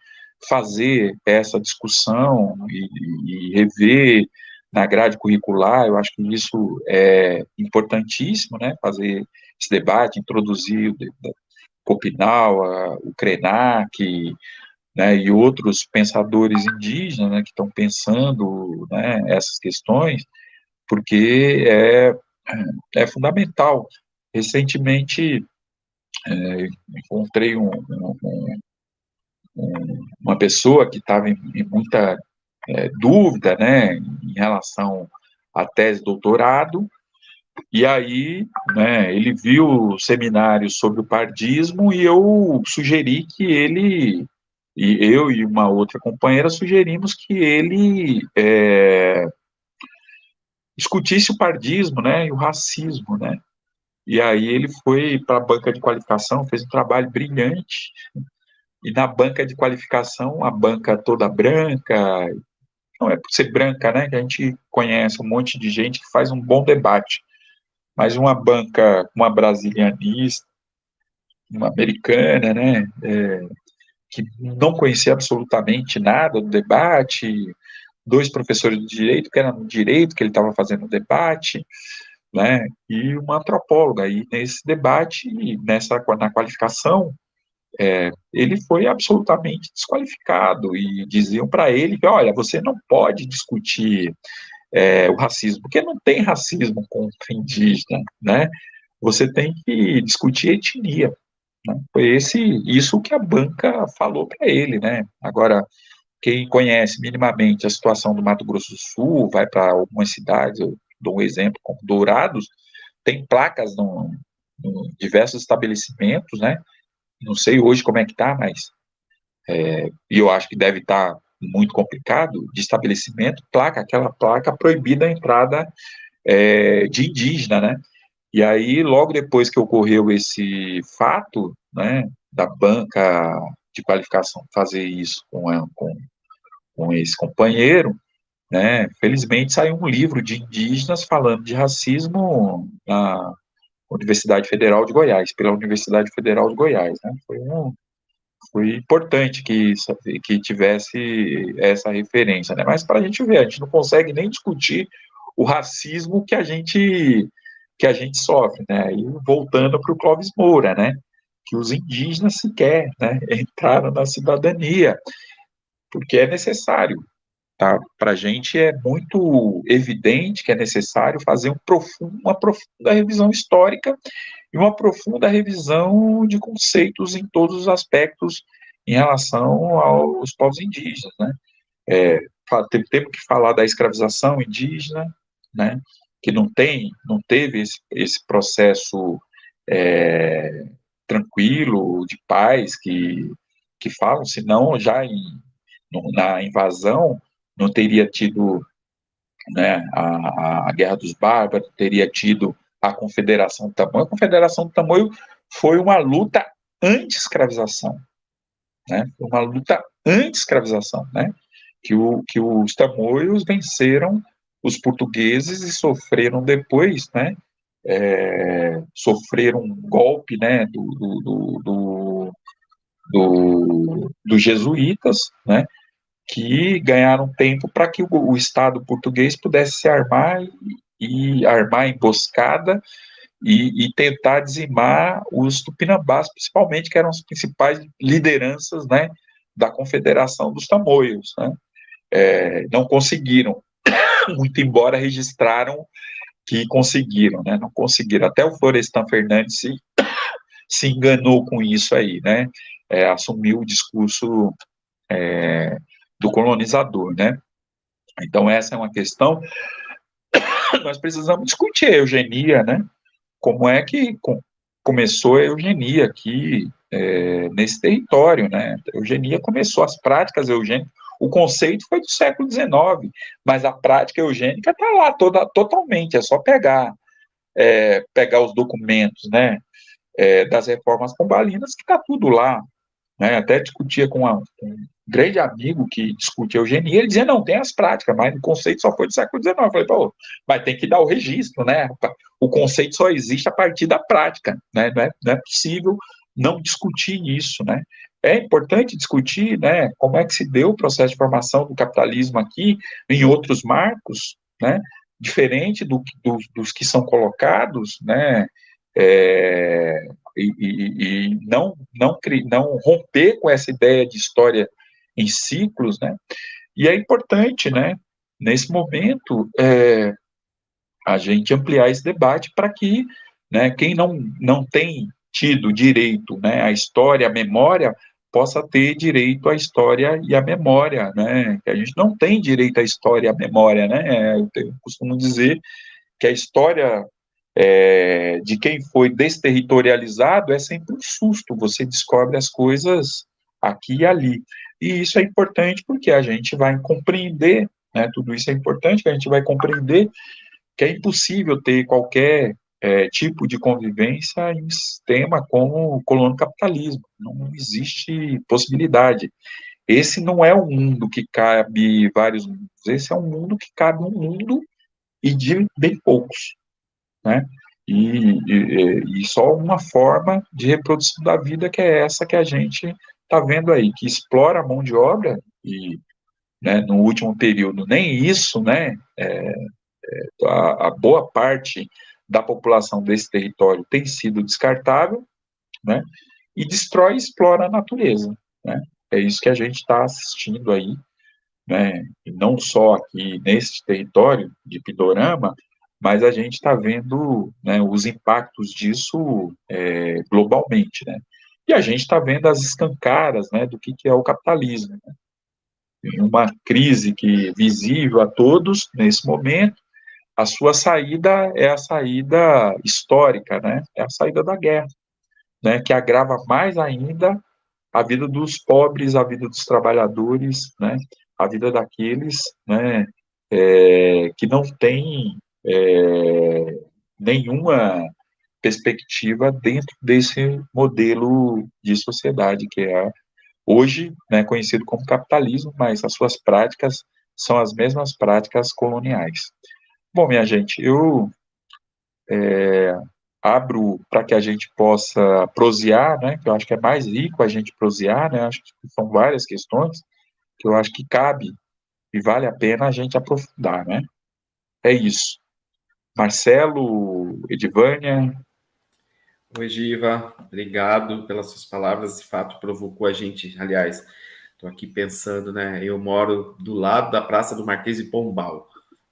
fazer essa discussão e, e rever na grade curricular, eu acho que isso é importantíssimo, né, fazer esse debate, introduzir o Copinal, o Krenak, né, e outros pensadores indígenas, né, que estão pensando, né, essas questões, porque é, é fundamental. Recentemente, é, encontrei um, um, um, uma pessoa que estava em, em, muita é, dúvida, né, em relação à tese doutorado, e aí, né, ele viu o seminário sobre o pardismo e eu sugeri que ele, e eu e uma outra companheira sugerimos que ele é, discutisse o pardismo, né, e o racismo, né, e aí ele foi para a banca de qualificação, fez um trabalho brilhante, e na banca de qualificação, a banca toda branca, não é por ser branca, né, que a gente conhece um monte de gente que faz um bom debate, mas uma banca, uma brasilianista, uma americana, né, é, que não conhecia absolutamente nada do debate, dois professores de direito, que eram no direito, que ele estava fazendo o debate, né, e uma antropóloga, e nesse debate, nessa, na qualificação, é, ele foi absolutamente desqualificado, e diziam para ele que, olha, você não pode discutir é, o racismo, porque não tem racismo contra indígena, né? Você tem que discutir etnia. Né? Foi esse, isso que a banca falou para ele, né? Agora, quem conhece minimamente a situação do Mato Grosso do Sul, vai para algumas cidades, eu dou um exemplo como Dourados, tem placas em diversos estabelecimentos, né? Não sei hoje como é que está, mas é, e eu acho que deve estar tá muito complicado de estabelecimento, placa, aquela placa proibida a entrada é, de indígena, né? E aí, logo depois que ocorreu esse fato, né, da banca de qualificação fazer isso com, com, com esse companheiro, né, felizmente saiu um livro de indígenas falando de racismo na Universidade Federal de Goiás, pela Universidade Federal de Goiás, né, foi um, foi importante que, que tivesse essa referência, né? Mas para a gente ver, a gente não consegue nem discutir o racismo que a gente que a gente sofre, né? E voltando para o Clóvis Moura, né? Que os indígenas sequer, né? Entraram na cidadania, porque é necessário, tá? Para a gente é muito evidente que é necessário fazer um profundo, uma profunda revisão histórica e uma profunda revisão de conceitos em todos os aspectos em relação aos povos indígenas, né? É, temos que falar da escravização indígena, né? Que não tem, não teve esse, esse processo é, tranquilo de paz que que falam, senão já em, na invasão não teria tido né, a, a Guerra dos Bárbaros, teria tido a Confederação do Tamoio. A Confederação do Tamoio foi uma luta anti-escravização, né? uma luta anti-escravização, né? que, o, que os tamoios venceram os portugueses e sofreram depois, né? É, sofreram um golpe né, do, do, do, do, dos jesuítas, né, que ganharam tempo para que o, o, Estado português pudesse se armar e, e armar emboscada e, e, tentar dizimar os tupinambás, principalmente, que eram as principais lideranças né, da Confederação dos Tamoios. Né? É, não conseguiram, muito embora registraram que conseguiram, né? não conseguiram. Até o Florestan Fernandes se, se enganou com isso aí, né? É, assumiu o discurso é, do colonizador, né? Então, essa é uma questão nós precisamos discutir a eugenia, né? Como é que, com, começou a eugenia aqui é, nesse território, né? A eugenia começou, as práticas eugênicas, o conceito foi do século XIX, mas a prática eugênica está lá toda, totalmente, é só pegar, é, pegar os documentos, né, é, das reformas pombalinas, que está tudo lá, né, até discutia com, uma, um grande amigo que discutia eugenia, ele dizia, não, tem as práticas, mas o conceito só foi do século XIX, eu falei, pô, mas tem que dar o registro, né, o conceito só existe a partir da prática, né, não é, não é possível não discutir isso, né, é importante discutir, né, como é que se deu o processo de formação do capitalismo aqui, em outros marcos, né, diferente do, do, dos que são colocados, né, é, e, e, e, não, não, não romper com essa ideia de história em ciclos, né, e é importante, né, nesse momento, é, a gente ampliar esse debate para que, né, quem não, não tem tido direito, né, à história, à memória, possa ter direito à história e à memória, né? Que a gente não tem direito à história e à memória, né? Eu costumo dizer que a história é, de quem foi desterritorializado é sempre um susto, você descobre as coisas aqui e ali. E isso é importante porque a gente vai compreender, né, tudo isso é importante, que a gente vai compreender que é impossível ter qualquer é, tipo de convivência em um sistema como o colono capitalismo. Não existe possibilidade. Esse não é um mundo que cabe vários mundos, esse é um mundo que cabe um mundo e de bem poucos, né? E, e, e só uma forma de reprodução da vida que é essa que a gente está vendo aí, que explora a mão de obra e né, no último período nem isso, né? É, é, a, a boa parte da população desse território tem sido descartável, né, e destrói e explora a natureza, né, é isso que a gente está assistindo aí, né, e não só aqui nesse território de Pidorama, mas a gente está vendo né, os impactos disso é, globalmente, né, e a gente está vendo as escancaras, né, do que, que é o capitalismo, né, uma crise que visível a todos nesse momento, a sua saída é a saída histórica, né? É a saída da guerra, né? Que agrava mais ainda a vida dos pobres, a vida dos trabalhadores, né? A vida daqueles, né? É, que não tem é, nenhuma perspectiva dentro desse modelo de sociedade que é hoje né, conhecido como capitalismo, mas as suas práticas são as mesmas práticas coloniais. Bom, minha gente, eu é, abro para que a gente possa prosear, né, que eu acho que é mais rico a gente prosear, né, acho que são várias questões que eu acho que cabe e vale a pena a gente aprofundar, né. É isso. Marcelo, Edivânia. Oi, Giva, obrigado pelas suas palavras, de fato provocou a gente, aliás, estou aqui pensando, né, eu moro do lado da Praça do Marquês de Pombal,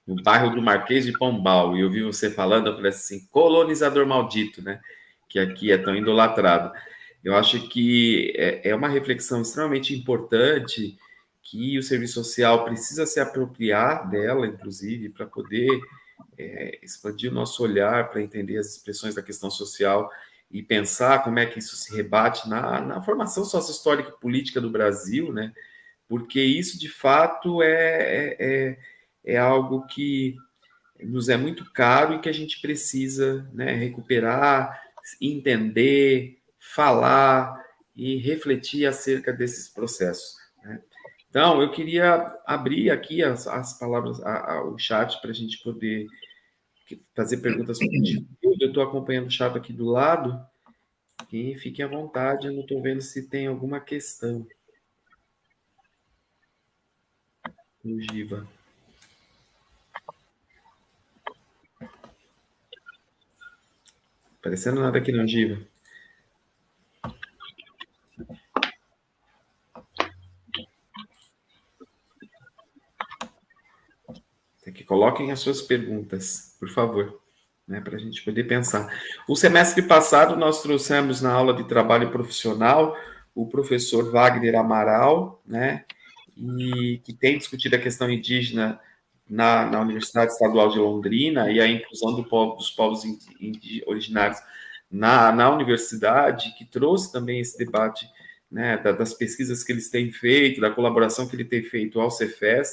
no bairro do Marquês de Pombal, e eu vi você falando, eu falei assim, colonizador maldito, né? Que aqui é tão idolatrado. Eu acho que é, é uma reflexão extremamente importante que o serviço social precisa se apropriar dela, inclusive, para poder é, expandir o nosso olhar para entender as expressões da questão social e pensar como é que isso se rebate na, na formação sócio-histórica e política do Brasil, né? Porque isso, de fato, é, é, é é algo que nos é muito caro e que a gente precisa né, recuperar, entender, falar e refletir acerca desses processos. Né? Então, eu queria abrir aqui as, as palavras, a, a, o chat para a gente poder fazer perguntas Eu estou acompanhando o chat aqui do lado. E fiquem à vontade, eu não estou vendo se tem alguma questão. O Giva. Parecendo nada aqui não, Giva. Que coloquem as suas perguntas, por favor, né, para a gente poder pensar. O semestre passado, nós trouxemos na aula de trabalho profissional o professor Wagner Amaral, né, e que tem discutido a questão indígena na, na Universidade Estadual de Londrina e a inclusão do povo, dos povos originários na, na universidade, que trouxe também esse debate né, das pesquisas que eles têm feito, da colaboração que ele tem feito ao Cefes,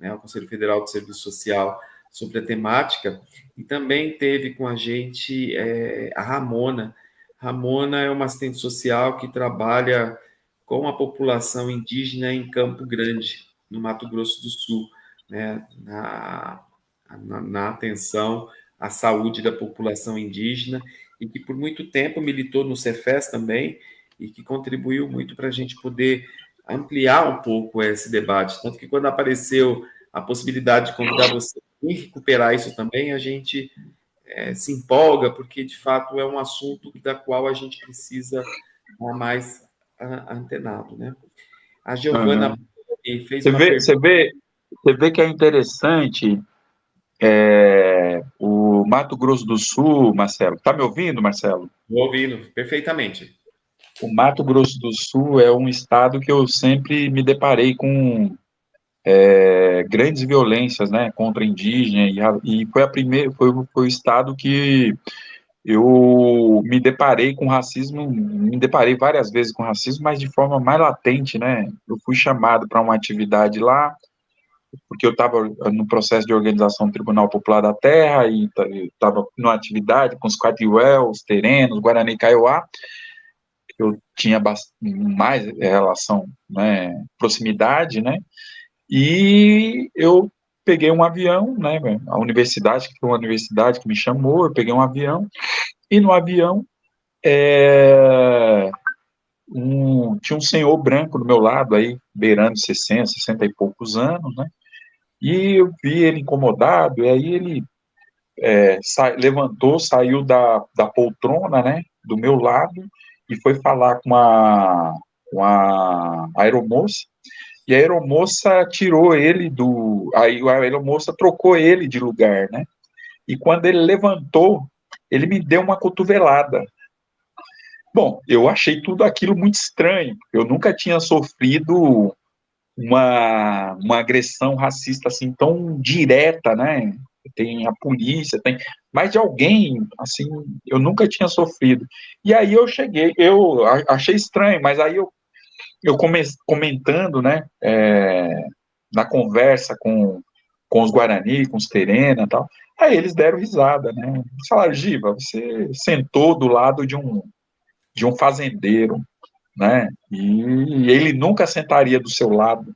né, ao Conselho Federal de Serviço Social, sobre a temática, e também teve com a gente é, a Ramona. Ramona é uma assistente social que trabalha com a população indígena em Campo Grande, no Mato Grosso do Sul, né, na, na, na atenção à saúde da população indígena, e que por muito tempo militou no Cefes também, e que contribuiu muito para a gente poder ampliar um pouco esse debate. Tanto que quando apareceu a possibilidade de convidar você e recuperar isso também, a gente é, se empolga, porque de fato é um assunto da qual a gente precisa estar mais antenado. Né? A Giovana uhum. fez você uma vê, Você vê, você vê que é interessante é, o Mato Grosso do Sul, Marcelo. Está me ouvindo, Marcelo? Estou ouvindo, perfeitamente. O Mato Grosso do Sul é um estado que eu sempre me deparei com é, grandes violências, né, contra indígena e, e foi a primeira, foi, foi o estado que eu me deparei com racismo, me deparei várias vezes com racismo, mas de forma mais latente, né? Eu fui chamado para uma atividade lá, porque eu estava no processo de organização do Tribunal Popular da Terra e estava numa atividade com os Quatiuel, os Terenos, Guarani Kaiowá, eu tinha mais relação, né, proximidade, né, e eu peguei um avião, né, a universidade, que foi uma universidade que me chamou, eu peguei um avião, e no avião é, um, tinha um senhor branco do meu lado, aí, beirando 60, 60 e poucos anos, né, e eu vi ele incomodado, e aí ele é, sa levantou, saiu da, da poltrona, né, do meu lado, e foi falar com a, com a aeromoça, e a aeromoça tirou ele do. Aí a aeromoça trocou ele de lugar, né? E quando ele levantou, ele me deu uma cotovelada. Bom, eu achei tudo aquilo muito estranho. Eu nunca tinha sofrido uma, uma agressão racista assim tão direta, né? Tem a polícia, tem, mas de alguém assim, eu nunca tinha sofrido. E aí eu cheguei, eu achei estranho, mas aí eu eu come, comentando, né, é, na conversa com, com os Guarani, com os Terena e tal, aí eles deram risada, né, eles falaram, Giva, você sentou do lado de um, de um fazendeiro, né, e ele nunca sentaria do seu lado,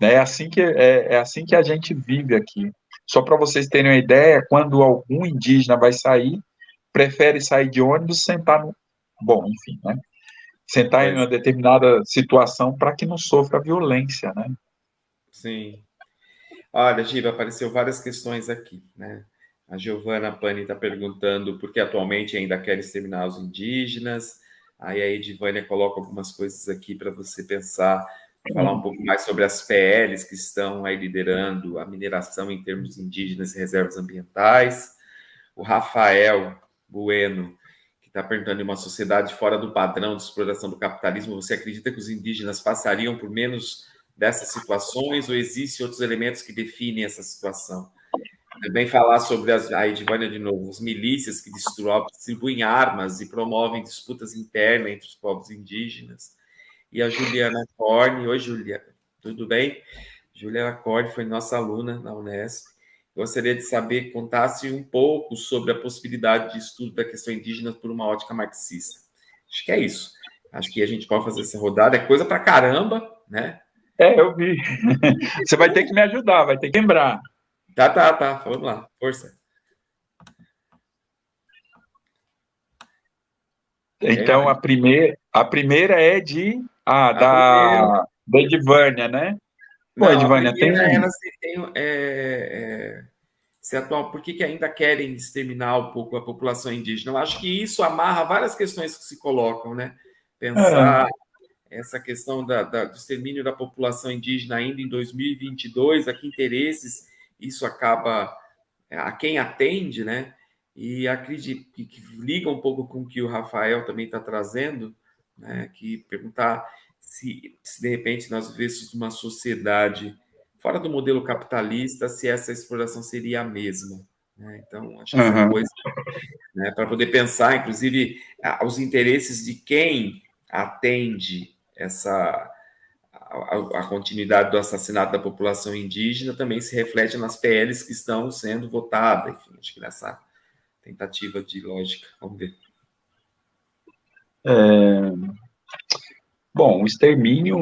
né, é assim que, é, é assim que a gente vive aqui. Só para vocês terem uma ideia, quando algum indígena vai sair, prefere sair de ônibus sentar no... Bom, enfim, né? sentar em uma determinada situação para que não sofra violência, né? Sim. Olha, Giva, apareceu várias questões aqui, né? A Giovana Pani está perguntando por que atualmente ainda quer exterminar os indígenas. Aí a Edivânia coloca algumas coisas aqui para você pensar, falar um pouco mais sobre as PLs que estão aí liderando a mineração em termos indígenas e reservas ambientais. O Rafael Bueno está perguntando em uma sociedade fora do padrão de exploração do capitalismo, você acredita que os indígenas passariam por menos dessas situações ou existem outros elementos que definem essa situação? Também falar sobre as, a Edivânia de novo, as milícias que distribuem armas e promovem disputas internas entre os povos indígenas. E a Juliana Corne, oi Juliana, tudo bem? Juliana Corne foi nossa aluna na Unesp Gostaria de saber, contasse um pouco sobre a possibilidade de estudo da questão indígena por uma ótica marxista. Acho que é isso. Acho que a gente pode fazer essa rodada. É coisa para caramba, né? É, eu vi. Você vai ter que me ajudar, vai ter que lembrar. Tá, tá, tá. Vamos lá. Força. Então, a primeira, a primeira é de. Ah, da, da Edvânia, né? Pô, Não, Edvânia, tem. Ela se tem é, é, se atual, por que, que ainda querem exterminar um pouco a população indígena? Eu acho que isso amarra várias questões que se colocam, né? Pensar é. essa questão da, da, do extermínio da população indígena ainda em 2022, a que interesses isso acaba é, a quem atende, né? E acredito que, que liga um pouco com o que o Rafael também está trazendo, né? Que perguntar se, se de repente nós vivêssemos uma sociedade fora do modelo capitalista, se essa exploração seria a mesma. Né? Então, acho que uhum. essa coisa, né, para poder pensar, inclusive, os interesses de quem atende essa a, continuidade do assassinato da população indígena também se reflete nas PLs que estão sendo votadas, enfim, acho que nessa tentativa de lógica. Vamos ver. É, bom, o extermínio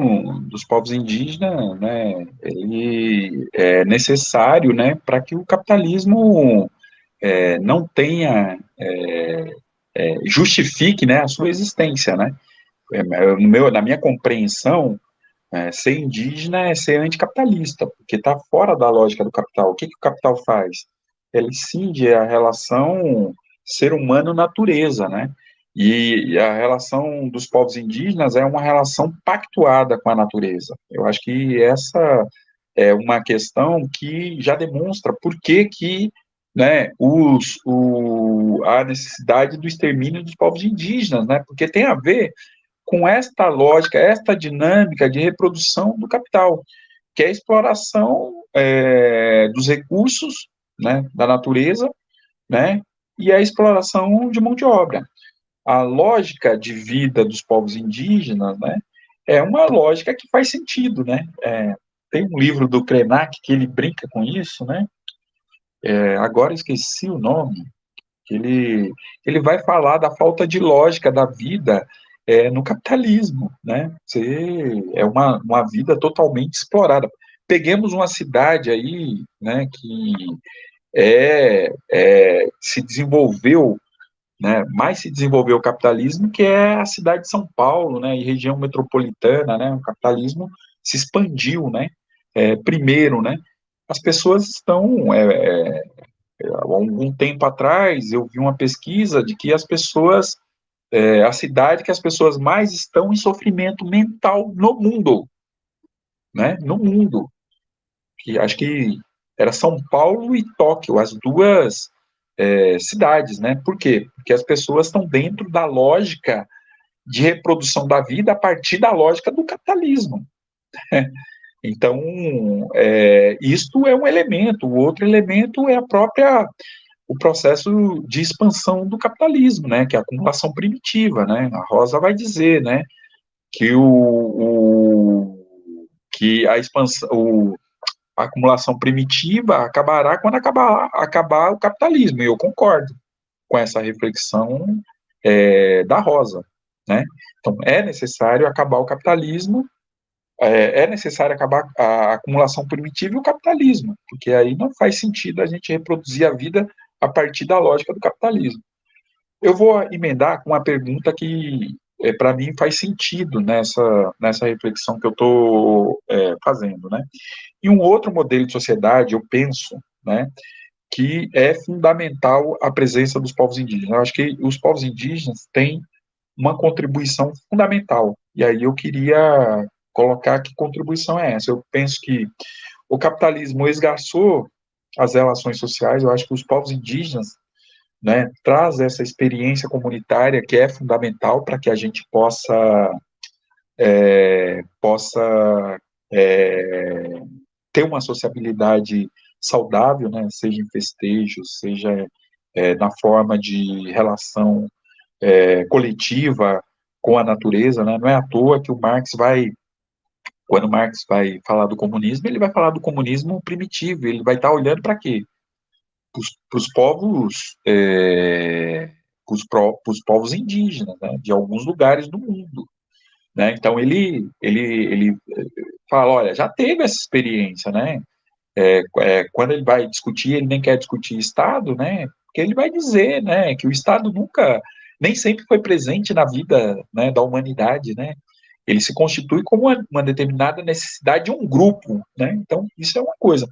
dos povos indígenas, né, ele é necessário, né, para que o capitalismo é, não tenha, é, é justifique, né, a sua existência, né. É, no meu, na minha compreensão, é, ser indígena é ser anticapitalista, porque está fora da lógica do capital. O que, que o capital faz? Ele cinde a relação ser humano-natureza, né? E a relação dos povos indígenas é uma relação pactuada com a natureza. Eu acho que essa é uma questão que já demonstra por que, que né, os, o, a necessidade do extermínio dos povos indígenas, né? Porque tem a ver com esta lógica, esta dinâmica de reprodução do capital, que é a exploração é, dos recursos né, da natureza, né, e a exploração de mão de obra. A lógica de vida dos povos indígenas, né, é uma lógica que faz sentido, né. É, tem um livro do Krenak que ele brinca com isso, né. É, agora esqueci o nome. Ele ele vai falar da falta de lógica da vida é, no capitalismo, né? Você, é uma, uma vida totalmente explorada. Peguemos uma cidade aí, né, que é, é, se desenvolveu, né, mais se desenvolveu o capitalismo, que é a cidade de São Paulo, né, e região metropolitana, né, o capitalismo se expandiu, né, é, primeiro, né, as pessoas estão, é, é, há algum tempo atrás, eu vi uma pesquisa de que as pessoas é a cidade que as pessoas mais estão em sofrimento mental no mundo, né? No mundo. Que acho que era São Paulo e Tóquio, as duas é, cidades, né? Por quê? Porque as pessoas estão dentro da lógica de reprodução da vida a partir da lógica do capitalismo. Então, é, isto é um elemento. O outro elemento é a própria o processo de expansão do capitalismo, né, que é a acumulação primitiva, né, a Rosa vai dizer, né, que o, o que a expansão, o, a acumulação primitiva acabará quando acabar, acabar o capitalismo, e eu concordo com essa reflexão é, da Rosa, né, então é necessário acabar o capitalismo, é, é necessário acabar a acumulação primitiva e o capitalismo, porque aí não faz sentido a gente reproduzir a vida a partir da lógica do capitalismo. Eu vou emendar com uma pergunta que, é, para mim, faz sentido nessa, nessa reflexão que eu estou é, fazendo. Né? E um outro modelo de sociedade, eu penso, né, que é fundamental a presença dos povos indígenas. Eu acho que os povos indígenas têm uma contribuição fundamental. E aí eu queria colocar que contribuição é essa. Eu penso que o capitalismo esgarçou as relações sociais. Eu acho que os povos indígenas né, traz essa experiência comunitária que é fundamental para que a gente possa é, possa é, ter uma sociabilidade saudável, né, seja em festejos, seja é, na forma de relação é, coletiva com a natureza, né, não é à toa que o Marx vai quando Marx vai falar do comunismo, ele vai falar do comunismo primitivo, ele vai estar olhando para quê? Para os povos, é, para os povos indígenas, né, de alguns lugares do mundo. Né? Então, ele, ele, ele fala, olha, já teve essa experiência, né? É, é, quando ele vai discutir, ele nem quer discutir Estado, né? Porque ele vai dizer, né, que o Estado nunca, nem sempre foi presente na vida né, da humanidade, né? Ele se constitui como uma, uma determinada necessidade de um grupo, né? Então, isso é uma coisa.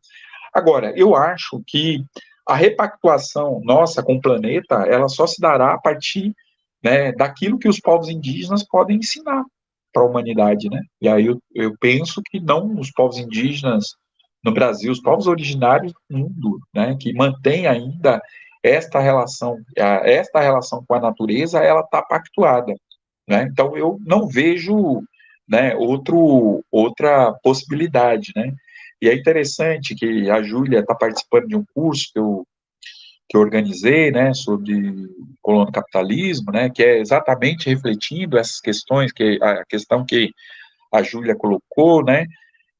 Agora, eu acho que a repactuação nossa com o planeta, ela só se dará a partir né, daquilo que os povos indígenas podem ensinar para a humanidade, né? E aí eu, eu penso que não os povos indígenas no Brasil, os povos originários do mundo, né, que mantém ainda esta relação, esta relação com a natureza, ela está pactuada. Né? Então, eu não vejo né, outro, outra possibilidade. Né? E é interessante que a Júlia está participando de um curso que eu que eu organizei, né, sobre colono capitalismo, né, que é exatamente refletindo essas questões, que a questão que a Júlia colocou, né,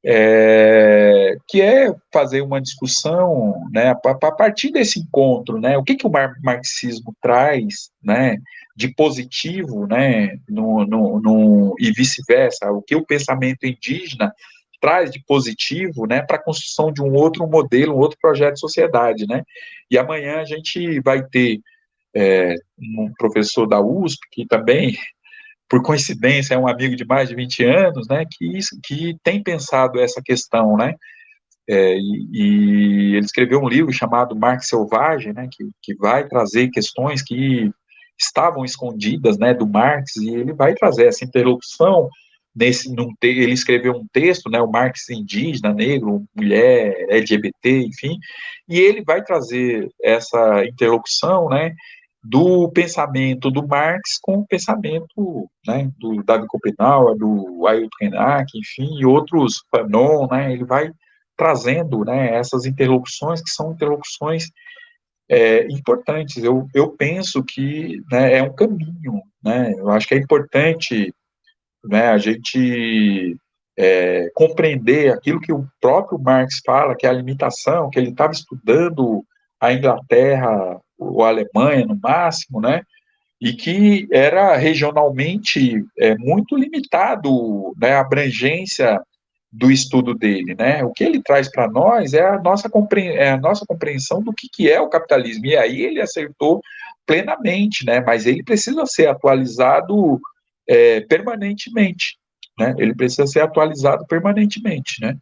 é, que é fazer uma discussão, né, a, partir desse encontro, né, o que, que o marxismo traz, né, de positivo, né, no, no, no e vice-versa, o que o pensamento indígena traz de positivo, né, para a construção de um outro modelo, um outro projeto de sociedade, né, e amanhã a gente vai ter é, um professor da USP, que também por coincidência, é um amigo de mais de 20 anos, né, que, que tem pensado essa questão, né, é, e, e, ele escreveu um livro chamado Marx Selvagem, né, que, que vai trazer questões que estavam escondidas, né, do Marx, e ele vai trazer essa interlocução, nesse, num te, ele escreveu um texto, né, o Marx indígena, negro, mulher, LGBT, enfim, e ele vai trazer essa interlocução, né, do pensamento do Marx com o pensamento né, do David Copenau, do Ailton Krenak, enfim, e outros, Fanon, né, ele vai trazendo né, essas interlocuções que são interlocuções é, importantes. Eu, eu penso que né, é um caminho, né, eu acho que é importante né, a gente é, compreender aquilo que o próprio Marx fala, que é a limitação, que ele estava estudando a Inglaterra ou Alemanha no máximo, né? E que era regionalmente é, muito limitado né, a abrangência do estudo dele, né? O que ele traz para nós é a nossa, é a nossa compreensão do que, que é o capitalismo. E aí ele acertou plenamente, né? Mas ele precisa ser atualizado é, permanentemente, né? Ele precisa ser atualizado permanentemente, né?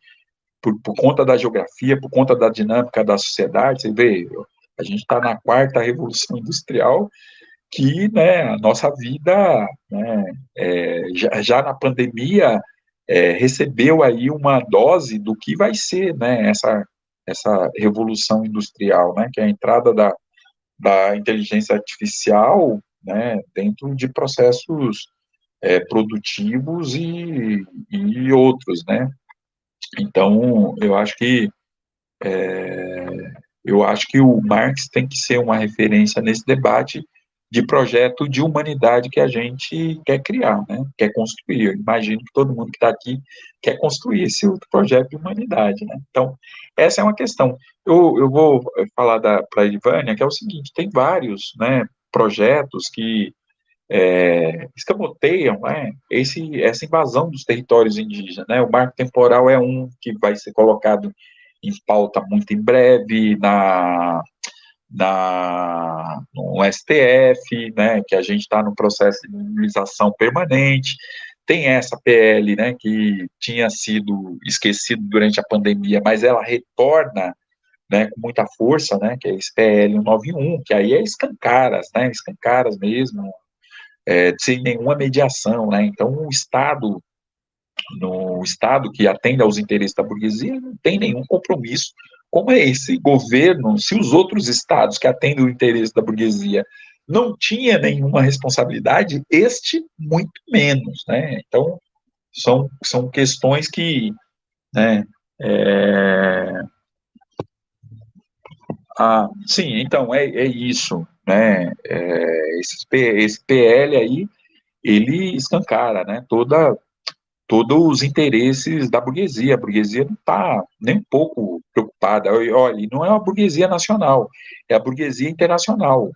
Por, por, conta da geografia, por conta da dinâmica da sociedade, você vê, a gente está na quarta revolução industrial, que né, a nossa vida, né, é, já, já, na pandemia, é, recebeu aí uma dose do que vai ser né, essa, essa revolução industrial, né, que é a entrada da, da inteligência artificial né, dentro de processos é, produtivos e, e outros, né. Então, eu acho que é, eu acho que o Marx tem que ser uma referência nesse debate de projeto de humanidade que a gente quer criar, né? quer construir. Eu imagino que todo mundo que está aqui quer construir esse outro projeto de humanidade. Né? Então, essa é uma questão. Eu, eu vou falar para a Ivânia, que é o seguinte, tem vários né, projetos que é, escamoteiam né, esse, essa invasão dos territórios indígenas. Né? O marco temporal é um que vai ser colocado em pauta muito em breve na, na, no STF, né, que a gente está no processo de mobilização permanente, tem essa PL, né, que tinha sido esquecido durante a pandemia, mas ela retorna, né, com muita força, né, que é esse PL 191, que aí é escancaras, né, escancaras mesmo, é, sem nenhuma mediação, né, então o Estado no Estado que atende aos interesses da burguesia não tem nenhum compromisso. Como é esse governo, se os outros estados que atendem o interesse da burguesia não tinha nenhuma responsabilidade, este muito menos, né? Então, são, são questões que, né, é... Ah, sim, então, é, é isso, né, é, esse, esse PL aí, ele escancara, né, toda, todos os interesses da burguesia. A burguesia não está nem um pouco preocupada. Olha, não é uma burguesia nacional, é a burguesia internacional.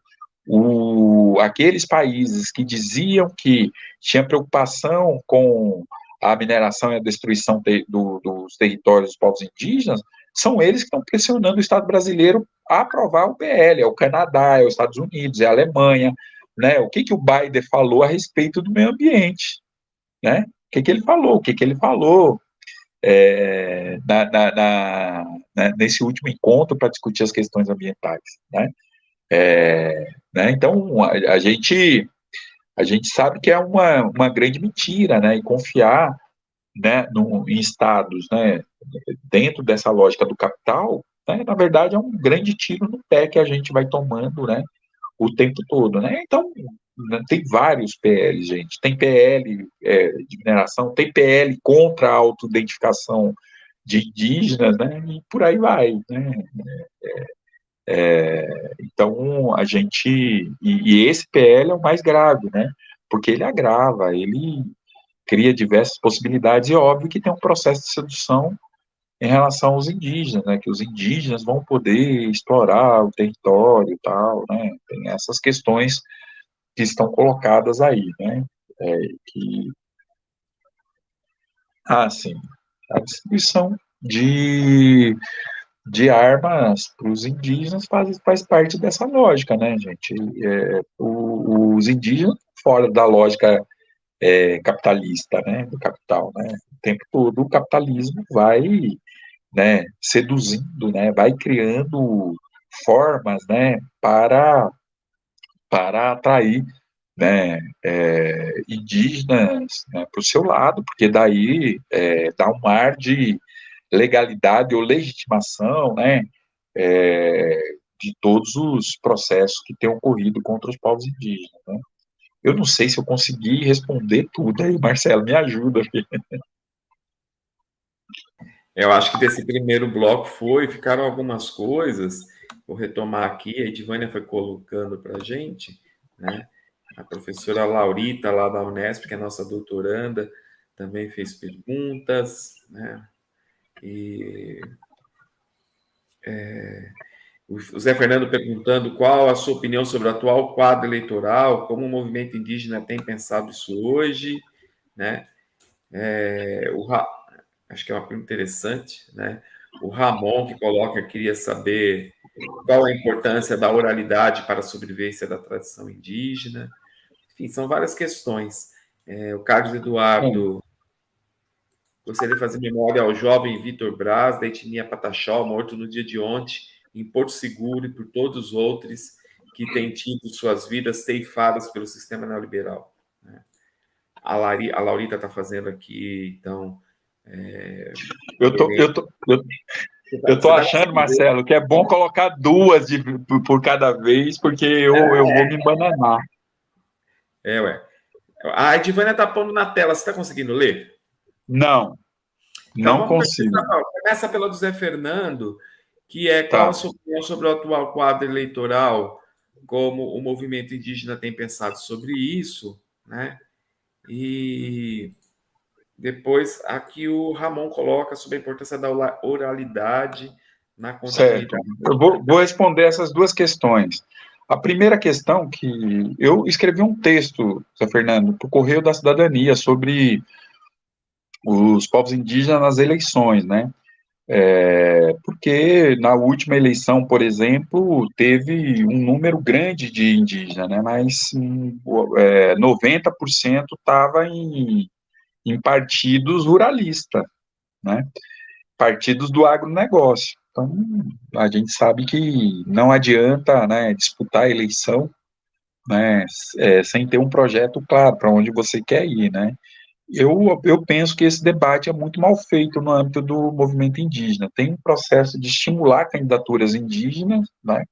O, aqueles países que diziam que tinha preocupação com a mineração e a destruição de, do, dos territórios dos povos indígenas, são eles que estão pressionando o Estado brasileiro a aprovar o PL, é o Canadá, é os Estados Unidos, é a Alemanha, né? O que, que o Biden falou a respeito do meio ambiente, né? O que, que ele falou, o que, que ele falou é, na, na, na, nesse último encontro para discutir as questões ambientais, né? É, né então, a, a, gente a gente sabe que é uma, uma grande mentira, né? E confiar né, no, em estados, né, dentro dessa lógica do capital, né, na verdade é um grande tiro no pé que a gente vai tomando, né, o tempo todo, né? Então, tem vários PLs, gente. Tem PL é, de mineração, tem PL contra a autoidentificação de indígenas, né? E por aí vai, né? É, É, então, a gente. E, e, esse PL é o mais grave, né? Porque ele agrava, ele cria diversas possibilidades, e óbvio que tem um processo de sedução em relação aos indígenas, né? Que os indígenas vão poder explorar o território e tal, né? Tem essas questões que estão colocadas aí, né? É, que. Ah, sim. A distribuição de de armas para os indígenas faz, faz parte dessa lógica, né, gente? É, os indígenas, fora da lógica é, capitalista, né, do capital, né, o tempo todo o capitalismo vai, né, seduzindo, né, vai criando formas, né, para, para atrair, né, é, indígenas né, para o seu lado, porque daí é, dá um ar de legalidade ou legitimação, né, é, de todos os processos que têm ocorrido contra os povos indígenas. Né? Eu não sei se eu consegui responder tudo aí, Marcelo, me ajuda. Eu acho que desse primeiro bloco foi, ficaram algumas coisas, vou retomar aqui, a Edvânia foi colocando para a gente, né? A professora Laurita, lá da Unesp, que é nossa doutoranda, também fez perguntas, né? E é, o Zé Fernando perguntando qual a sua opinião sobre o atual quadro eleitoral, como o movimento indígena tem pensado isso hoje, né? É, o, acho que é uma pergunta interessante, né? O Ramon que coloca queria saber qual a importância da oralidade para a sobrevivência da tradição indígena. Enfim, são várias questões. É, o Carlos Eduardo Gostaria de fazer memória ao jovem Vitor Braz, da etnia Pataxó, morto no dia de ontem, em Porto Seguro, e por todos os outros que têm tido suas vidas ceifadas pelo sistema neoliberal. Né? A, Lari, a Laurita está fazendo aqui, então. É, eu tô, eu tô, eu, eu tô tá achando, Marcelo, que é bom colocar duas de, por cada vez, porque eu, eu vou me bananar. É, ué. A Edivânia está pondo na tela, você está conseguindo ler? Não, então, não consigo. Começa pela do Zé Fernando, que é tá. qual a sua opinião sobre o atual quadro eleitoral, como o movimento indígena tem pensado sobre isso, né? E depois aqui o Ramon coloca sobre a importância da oralidade na contabilidade. Certo. Eu vou, vou responder essas duas questões. A primeira questão que eu escrevi um texto, Zé Fernando, para o Correio da Cidadania sobre os povos indígenas nas eleições, né? É, porque na última eleição, por exemplo, teve um número grande de indígenas, né? Mas é, 90% estava em, em partidos ruralistas, né? Partidos do agronegócio. Então, a gente sabe que não adianta né, disputar a eleição né, é, sem ter um projeto claro para onde você quer ir, né? eu, eu penso que esse debate é muito mal feito no âmbito do movimento indígena. Tem um processo de estimular candidaturas indígenas, né,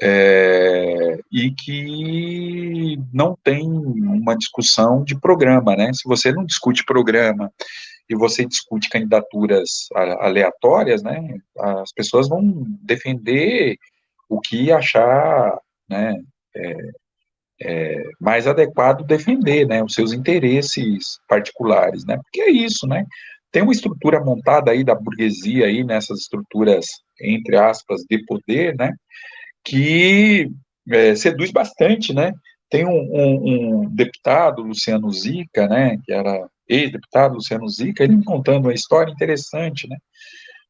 é, e que não tem uma discussão de programa, né? Se você não discute programa e você discute candidaturas aleatórias, né, as pessoas vão defender o que achar, né, é, é, mais adequado defender, né, os seus interesses particulares, né, porque é isso, né, tem uma estrutura montada aí da burguesia aí nessas estruturas entre aspas de poder, né, que é, seduz bastante, né, tem um, um, um, deputado, Luciano Zica, né, que era ex-deputado Luciano Zica, ele contando uma história interessante, né,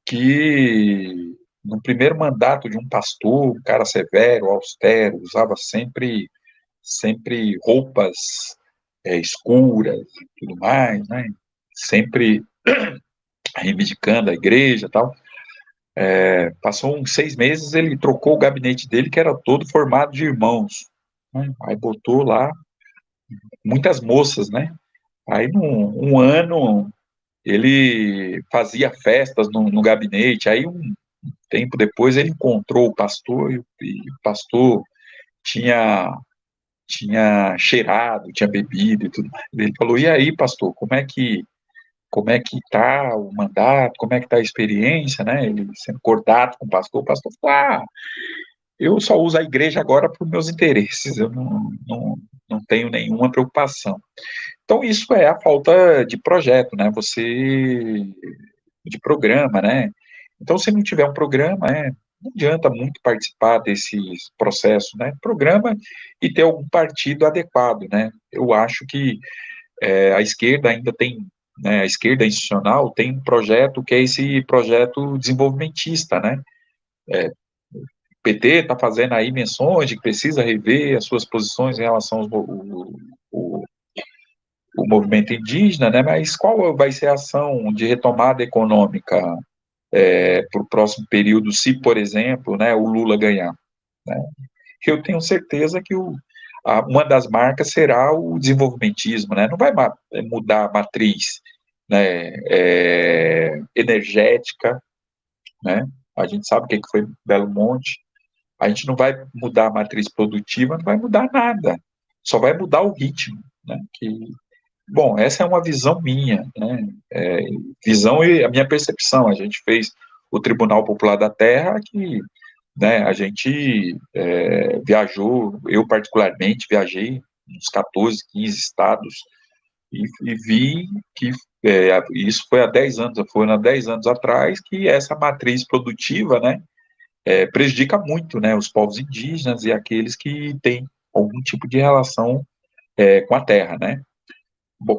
que no primeiro mandato de um pastor, um cara severo, austero, usava sempre sempre roupas é, escuras e tudo mais, né? Sempre reivindicando a igreja e tal. É, passou uns seis meses, ele trocou o gabinete dele, que era todo formado de irmãos. Né? Aí botou lá muitas moças, né? Aí, num um ano, ele fazia festas no, no, gabinete. Aí, um tempo depois, ele encontrou o pastor e, e o pastor tinha tinha cheirado, tinha bebido e tudo. Ele falou: "E aí, pastor, como é que como é que está o mandato, como é que está a experiência, né? Ele sendo cortado com o pastor, o pastor falou, ah, eu só uso a igreja agora para os meus interesses, eu não, não, não tenho nenhuma preocupação. Então, isso é a falta de projeto, né? Você, de programa, né? Então, se não tiver um programa, é, não adianta muito participar desse processo, né? Programa e ter algum partido adequado, né? Eu acho que é, a esquerda ainda tem, né, a esquerda institucional tem um projeto que é esse projeto desenvolvimentista, né? É, o PT está fazendo aí menções de que precisa rever as suas posições em relação ao o, o, movimento indígena, né? Mas qual vai ser a ação de retomada econômica é, para o próximo período, se, por exemplo, né, o Lula ganhar? Né? Eu tenho certeza que o, uma das marcas será o desenvolvimentismo, né? Não vai mudar a matriz né, é, energética, né? A gente sabe o que foi Belo Monte. A gente não vai mudar a matriz produtiva, não vai mudar nada. Só vai mudar o ritmo, né? Que, bom, essa é uma visão minha, né? É, visão e a minha percepção. A gente fez o Tribunal Popular da Terra que né, a gente é, viajou, eu particularmente viajei uns 14, 15 estados e, e vi que é, isso foi há 10 anos, foi há 10 anos atrás que essa matriz produtiva, né, é, prejudica muito, né, os povos indígenas e aqueles que têm algum tipo de relação é, com a terra, né.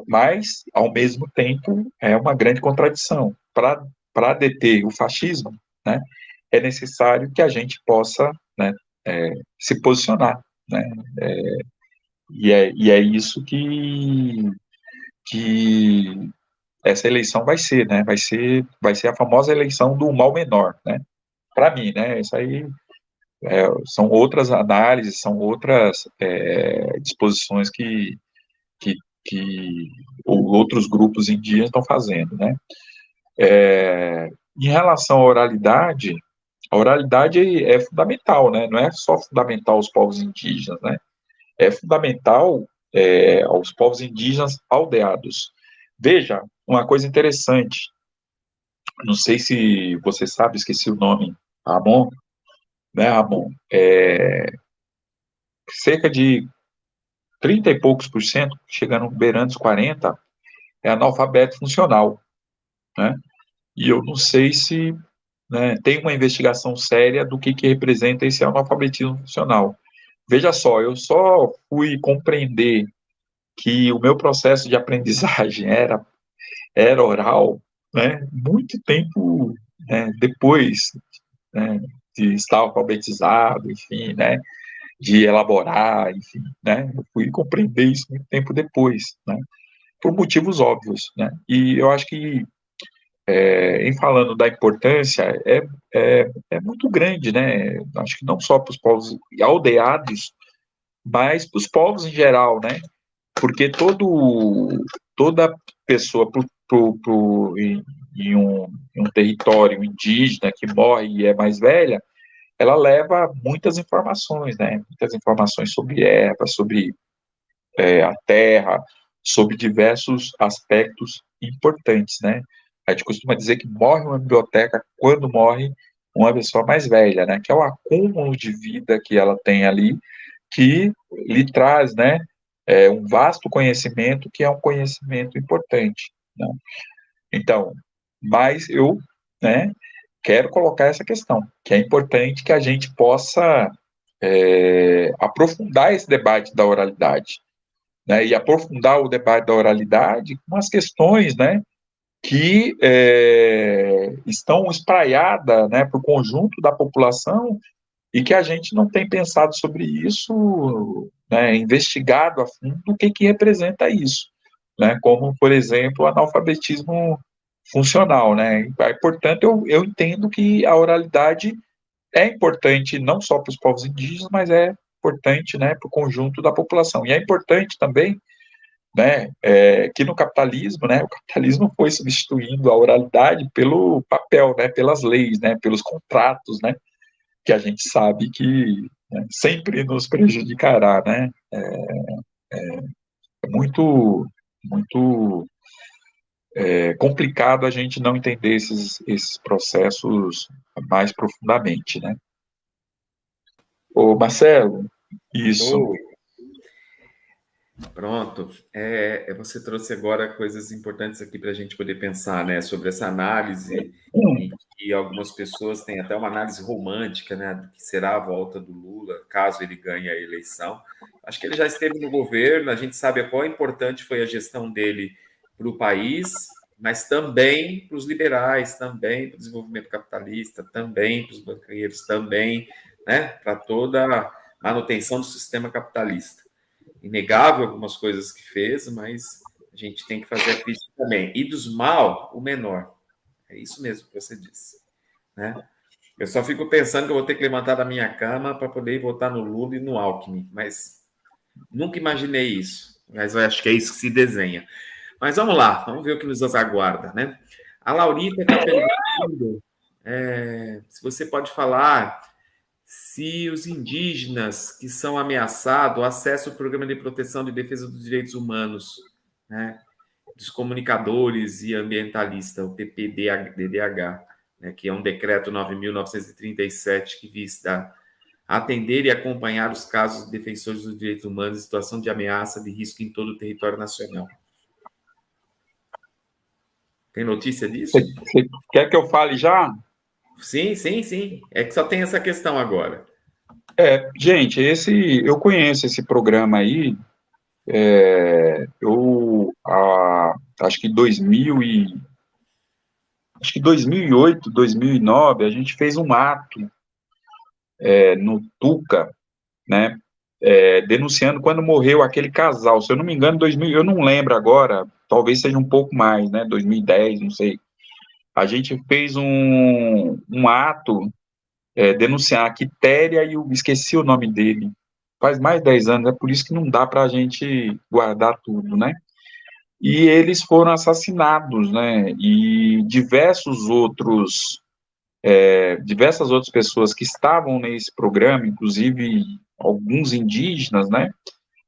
Mas, ao mesmo tempo, é uma grande contradição. Para deter o fascismo, né, é necessário que a gente possa né, é, se posicionar. Né, é, e, é, e é isso que, que essa eleição vai ser, né? Vai ser, vai ser a famosa eleição do mal menor, né? Para mim, né? Isso aí é, são outras análises, são outras é, disposições que, que, que outros grupos indígenas estão fazendo, né? É, em relação à oralidade, a oralidade é fundamental, né? Não é só fundamental aos povos indígenas, né? É fundamental é, aos povos indígenas aldeados. Veja, uma coisa interessante. Não sei se você sabe, esqueci o nome. Ramon, né, Ramon? É, cerca de 30 e poucos por cento, chegando beirando os 40, é analfabeto funcional, né? E eu não sei se né, tem uma investigação séria do que, que representa esse analfabetismo funcional. Veja só, eu só fui compreender que o meu processo de aprendizagem era, era oral, né, muito tempo né, depois né, de estar alfabetizado, enfim, né, de elaborar, enfim, né, eu fui compreender isso muito tempo depois, né, por motivos óbvios, né, e eu acho que é, em falando da importância, é, é, é, muito grande, né? Acho que não só para os povos aldeados, mas para os povos em geral, né? Porque todo, toda pessoa pro, pro, pro, em, em, um, em um território indígena que morre e é mais velha, ela leva muitas informações, né? Muitas informações sobre erva, sobre é, a terra, sobre diversos aspectos importantes, né? A gente costuma dizer que morre uma biblioteca quando morre uma pessoa mais velha, né? Que é o acúmulo de vida que ela tem ali, que lhe traz, né? É, um vasto conhecimento que é um conhecimento importante. Né? Então, mas eu, né? Quero colocar essa questão, que é importante que a gente possa é, aprofundar esse debate da oralidade, né? E aprofundar o debate da oralidade com as questões, né? Que é, estão espraiadas né, para o conjunto da população e que a gente não tem pensado sobre isso, né, investigado a fundo o que, que representa isso, né, como, por exemplo, o analfabetismo funcional. Né, portanto, eu, eu entendo que a oralidade é importante não só para os povos indígenas, mas é importante né, para o conjunto da população. E é importante também né, é, que no capitalismo, né, o capitalismo foi substituindo a oralidade pelo papel, né, pelas leis, né, pelos contratos, né, que a gente sabe que né, sempre nos prejudicará, né, é, é, muito, muito é complicado a gente não entender esses, esses processos mais profundamente, né? Ô, Marcelo, isso. Pronto. É, é, você trouxe agora coisas importantes aqui para a gente poder pensar, né, sobre essa análise e que algumas pessoas têm até uma análise romântica, né, do que será a volta do Lula caso ele ganhe a eleição. Acho que ele já esteve no governo, a gente sabe qual importante foi a gestão dele para o país, mas também para os liberais, também para o desenvolvimento capitalista, também para os banqueiros, também, né, para toda a manutenção do sistema capitalista inegável algumas coisas que fez, mas a gente tem que fazer a crítica também. E dos mal, o menor. É isso mesmo que você disse. Né? Eu só fico pensando que eu vou ter que levantar da minha cama para poder votar no Lula e no Alckmin, mas nunca imaginei isso. Mas eu acho que é isso que se desenha. Mas vamos lá, vamos ver o que nos aguarda, né? A Laurita está perguntando é, se você pode falar se os indígenas que são ameaçados acessam o Programa de Proteção e Defesa dos Direitos Humanos, né, dos comunicadores e ambientalistas, o PPDDH, né, que é um decreto 9.937 que visa atender e acompanhar os casos de defensores dos direitos humanos em situação de ameaça de risco em todo o território nacional. Tem notícia disso? Você quer que eu fale já? Sim, sim, sim. É que só tem essa questão agora. É, gente, esse eu conheço esse programa aí. É, eu a, acho que 2000 e acho que 2008, 2009 a gente fez um ato é, no Tuca, né? É, denunciando quando morreu aquele casal. Se eu não me engano, 2000, eu não lembro agora. Talvez seja um pouco mais, né? 2010, não sei a gente fez um, um ato é, denunciar a Quitéria e eu esqueci o nome dele. Faz mais de 10 anos, é por isso que não dá para a gente guardar tudo, né? E eles foram assassinados, né? E diversos outros, é, diversas outras pessoas que estavam nesse programa, inclusive alguns indígenas, né?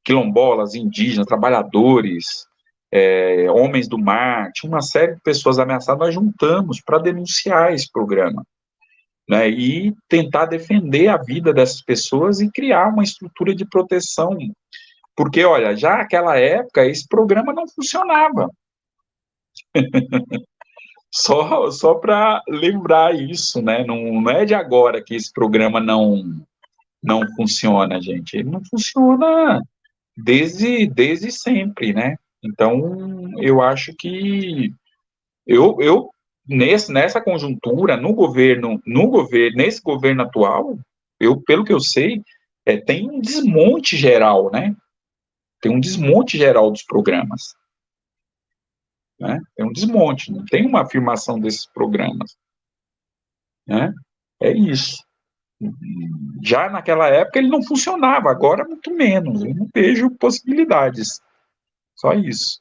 Quilombolas, indígenas, trabalhadores, é, Homens do Mar, tinha uma série de pessoas ameaçadas, nós juntamos para denunciar esse programa. Né, e tentar defender a vida dessas pessoas e criar uma estrutura de proteção. Porque, olha, já naquela época, esse programa não funcionava. só só para lembrar isso, né? Não, não é de agora que esse programa não, não funciona, gente. Ele não funciona desde, desde sempre, né? Então, eu acho que eu, eu nesse, nessa conjuntura, no governo, no governo, nesse governo atual, eu, pelo que eu sei, é, tem um desmonte geral, né? Tem um desmonte geral dos programas. Né? Tem um desmonte, não tem uma afirmação desses programas. Né? É isso. Já naquela época ele não funcionava, agora muito menos. Eu não vejo possibilidades. Só isso.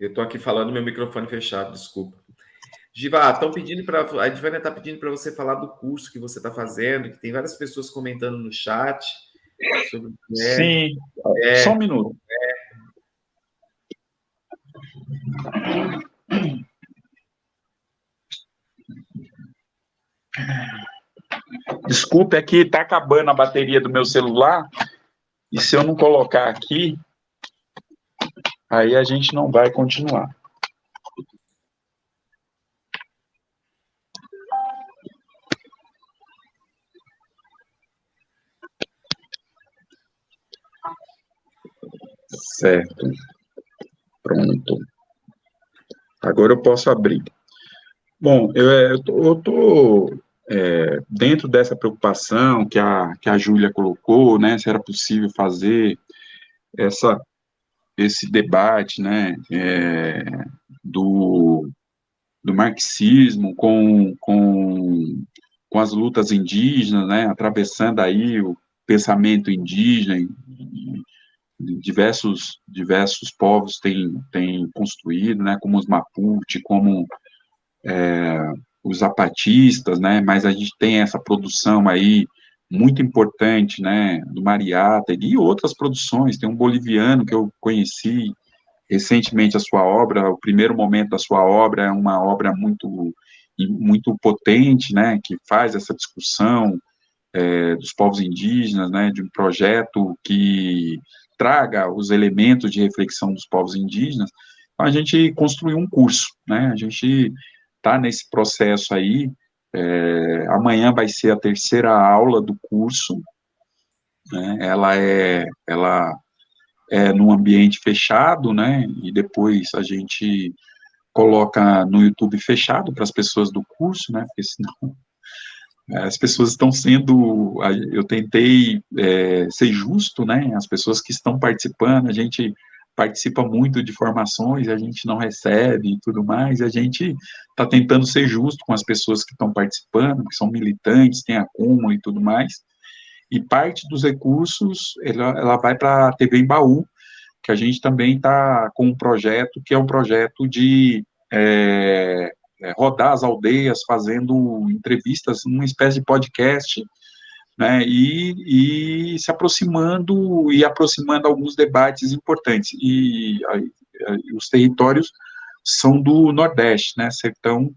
Eu estou aqui falando meu microfone fechado, desculpa. Giva, estão pedindo para. A Divânia está pedindo para você falar do curso que você está fazendo, que tem várias pessoas comentando no chat sobre é, Sim, é, só um minuto. É. Desculpe, aqui está acabando a bateria do meu celular. E se eu não colocar aqui, aí a gente não vai continuar. Certo. Pronto. Agora eu posso abrir. Bom, eu é, estou é, dentro dessa preocupação que a, que a Júlia colocou, né, se era possível fazer essa, esse debate, né, é, do, do marxismo com, com, com as lutas indígenas, né, atravessando aí o pensamento indígena, diversos, diversos povos têm, têm construído, né, como os Mapuche, como é, os zapatistas, né, mas a gente tem essa produção aí muito importante, né, do Mariata e outras produções, tem um boliviano que eu conheci recentemente a sua obra, o primeiro momento da sua obra é uma obra muito muito potente, né, que faz essa discussão é, dos povos indígenas, né, de um projeto que traga os elementos de reflexão dos povos indígenas, então a gente construiu um curso, né, a gente está nesse processo aí, é, amanhã vai ser a terceira aula do curso, né, ela é, ela é num ambiente fechado, né, e depois a gente coloca no YouTube fechado para as pessoas do curso, né, porque senão as pessoas estão sendo, eu tentei é, ser justo, né, as pessoas que estão participando, a gente participa muito de formações, a gente não recebe e tudo mais, a gente está tentando ser justo com as pessoas que estão participando, que são militantes, tem acúmulo e tudo mais, e parte dos recursos, ela, ela vai para a TV Embaú, que a gente também está com um projeto, que é um projeto de é, é, rodar as aldeias, fazendo entrevistas, uma espécie de podcast, né, e, e, se aproximando e aproximando alguns debates importantes. E, os territórios são do Nordeste, né, sertão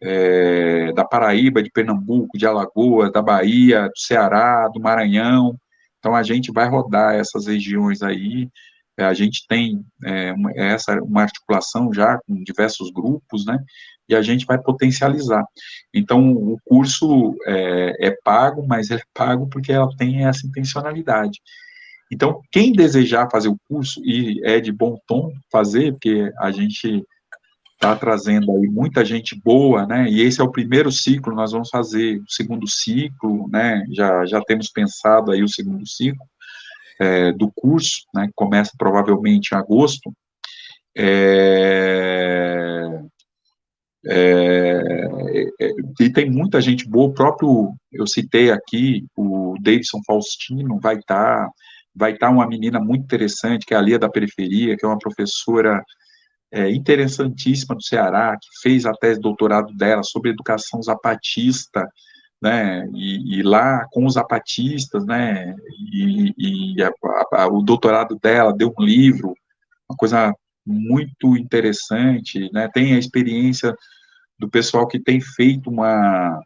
é, da Paraíba, de Pernambuco, de Alagoas, da Bahia, do Ceará, do Maranhão. Então a gente vai rodar essas regiões aí. É, a gente tem é, uma, essa uma articulação já com diversos grupos, né? e a gente vai potencializar. Então, o curso é, é pago, mas é pago porque ela tem essa intencionalidade. Então, quem desejar fazer o curso, e é de bom tom fazer, porque a gente está trazendo aí muita gente boa, né, e esse é o primeiro ciclo, nós vamos fazer o segundo ciclo, né, já, já temos pensado aí o segundo ciclo é, do curso, né, que começa provavelmente em agosto, é, é, é, e tem muita gente boa, o próprio, eu citei aqui, o Davidson Faustino, vai estar, tá, vai estar tá uma menina muito interessante, que é a Lia da Periferia, que é uma professora é, interessantíssima do Ceará, que fez a tese de doutorado dela sobre educação zapatista, né, e, e lá com os zapatistas, né, e, e a, a, o doutorado dela deu um livro, uma coisa muito interessante, né, tem a experiência do pessoal que tem feito uma,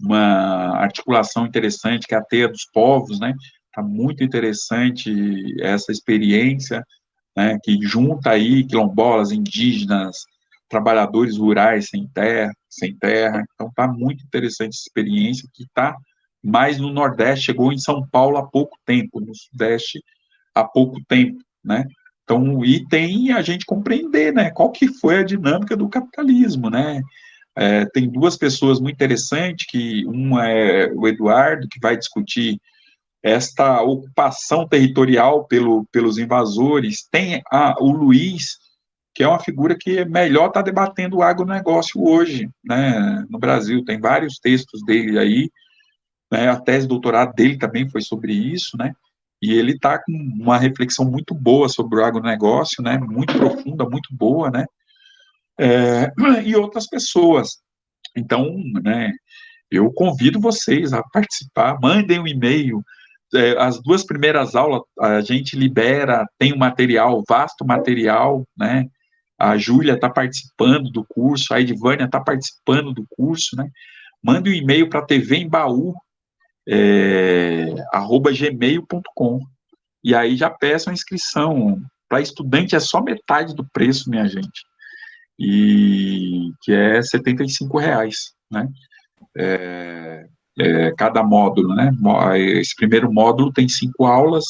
uma articulação interessante, que é a Teia dos Povos, né, está muito interessante essa experiência, né, que junta aí quilombolas, indígenas, trabalhadores rurais sem terra, sem terra, então está muito interessante essa experiência, que está mais no Nordeste, chegou em São Paulo há pouco tempo, no Sudeste há pouco tempo, né, então, e tem a gente compreender, né, qual que foi a dinâmica do capitalismo, né, é, tem duas pessoas muito interessantes, que uma é o Eduardo, que vai discutir esta ocupação territorial pelo, pelos invasores, tem a, o Luiz, que é uma figura que melhor está debatendo o agronegócio hoje, né, no Brasil, tem vários textos dele aí, né, a tese de doutorado dele também foi sobre isso, né, e ele está com uma reflexão muito boa sobre o agronegócio, né, muito profunda, muito boa, né, é, e outras pessoas. Então, né, eu convido vocês a participar, mandem um e-mail, é, as duas primeiras aulas a gente libera, tem um material, vasto material, né, a Júlia está participando do curso, a Edvânia está participando do curso, né, mande um e-mail para TV em Baú, é, arroba gmail.com. E aí já peçam inscrição. Para estudante é só metade do preço, minha gente. E que é R$ reais, né? É, é, cada módulo, né? Esse primeiro módulo tem cinco aulas,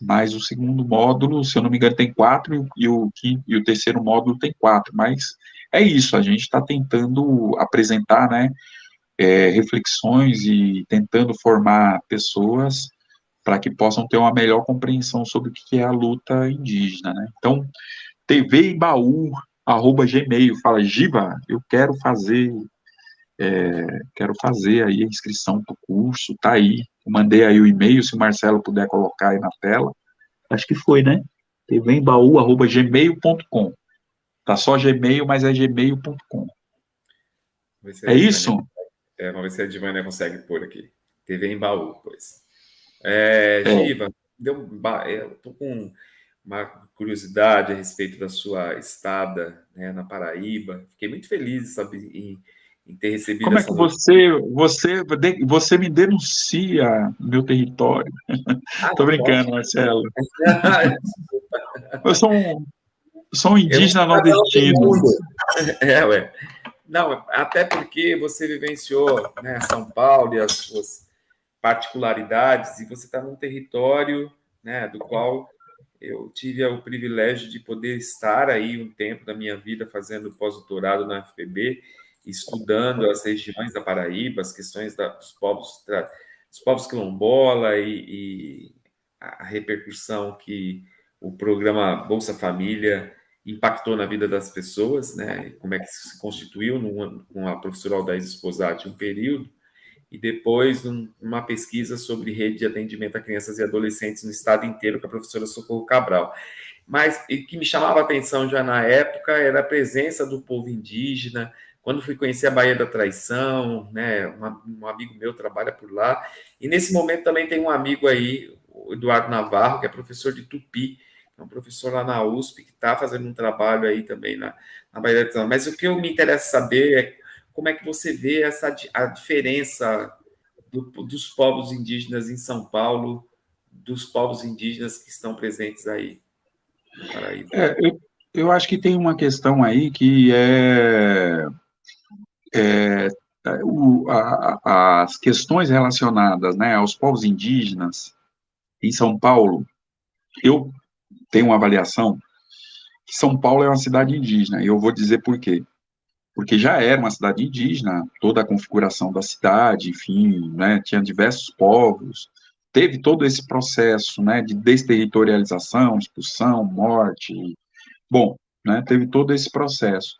mas o segundo módulo, se eu não me engano, tem quatro, e o, e o terceiro módulo tem quatro, mas é isso, a gente está tentando apresentar, né, é, reflexões e tentando formar pessoas para que possam ter uma melhor compreensão sobre o que é a luta indígena, né? Então, Gmail, fala, Giva, eu quero fazer, é, quero fazer aí a inscrição para o curso, tá aí, eu mandei aí o e-mail, se o Marcelo puder colocar aí na tela, acho que foi, né? tvembaú, arroba gmail.com, tá só Gmail, mas é gmail.com. É isso? É, vamos ver se a Edvânia consegue pôr aqui. TV em Baú, pois. É, é. Giva, deu, é, eu estou com uma curiosidade a respeito da sua estada né, na Paraíba. Fiquei muito feliz sabe, em, em ter recebido. Como é que você, você, você me denuncia meu território? Estou ah, brincando, Marcelo. eu sou um, sou um indígena nordestino. É, ué. Não, até porque você vivenciou né, São Paulo e as suas particularidades, e você está num território né, do qual eu tive o privilégio de poder estar aí um tempo da minha vida fazendo pós-doutorado na FPB, estudando as regiões da Paraíba, as questões da, dos povos dos povos quilombola e, e, a repercussão que o programa Bolsa Família impactou na vida das pessoas, né? Como é que se constituiu numa, com a professora Aldaís Esposati um período e depois uma pesquisa sobre rede de atendimento a crianças e adolescentes no estado inteiro com a professora Socorro Cabral. Mas o que me chamava a atenção já na época era a presença do povo indígena. Quando fui conhecer a Baía da Traição, né, um, um amigo meu trabalha por lá, e nesse momento também tem um amigo aí, o Eduardo Navarro, que é professor de Tupi, é um professor lá na USP que está fazendo um trabalho aí também na, na Bahia da Mas o que eu me interessa saber é como é que você vê essa a diferença do, dos povos indígenas em São Paulo, dos povos indígenas que estão presentes aí no Paraíba. É, eu, eu acho que tem uma questão aí que é, é o, a, as questões relacionadas né, aos povos indígenas em São Paulo, eu tem uma avaliação que São Paulo é uma cidade indígena, e eu vou dizer por quê. Porque já era uma cidade indígena, toda a configuração da cidade, enfim, né, tinha diversos povos, teve todo esse processo, né, de desterritorialização, expulsão, morte, bom, né, teve todo esse processo.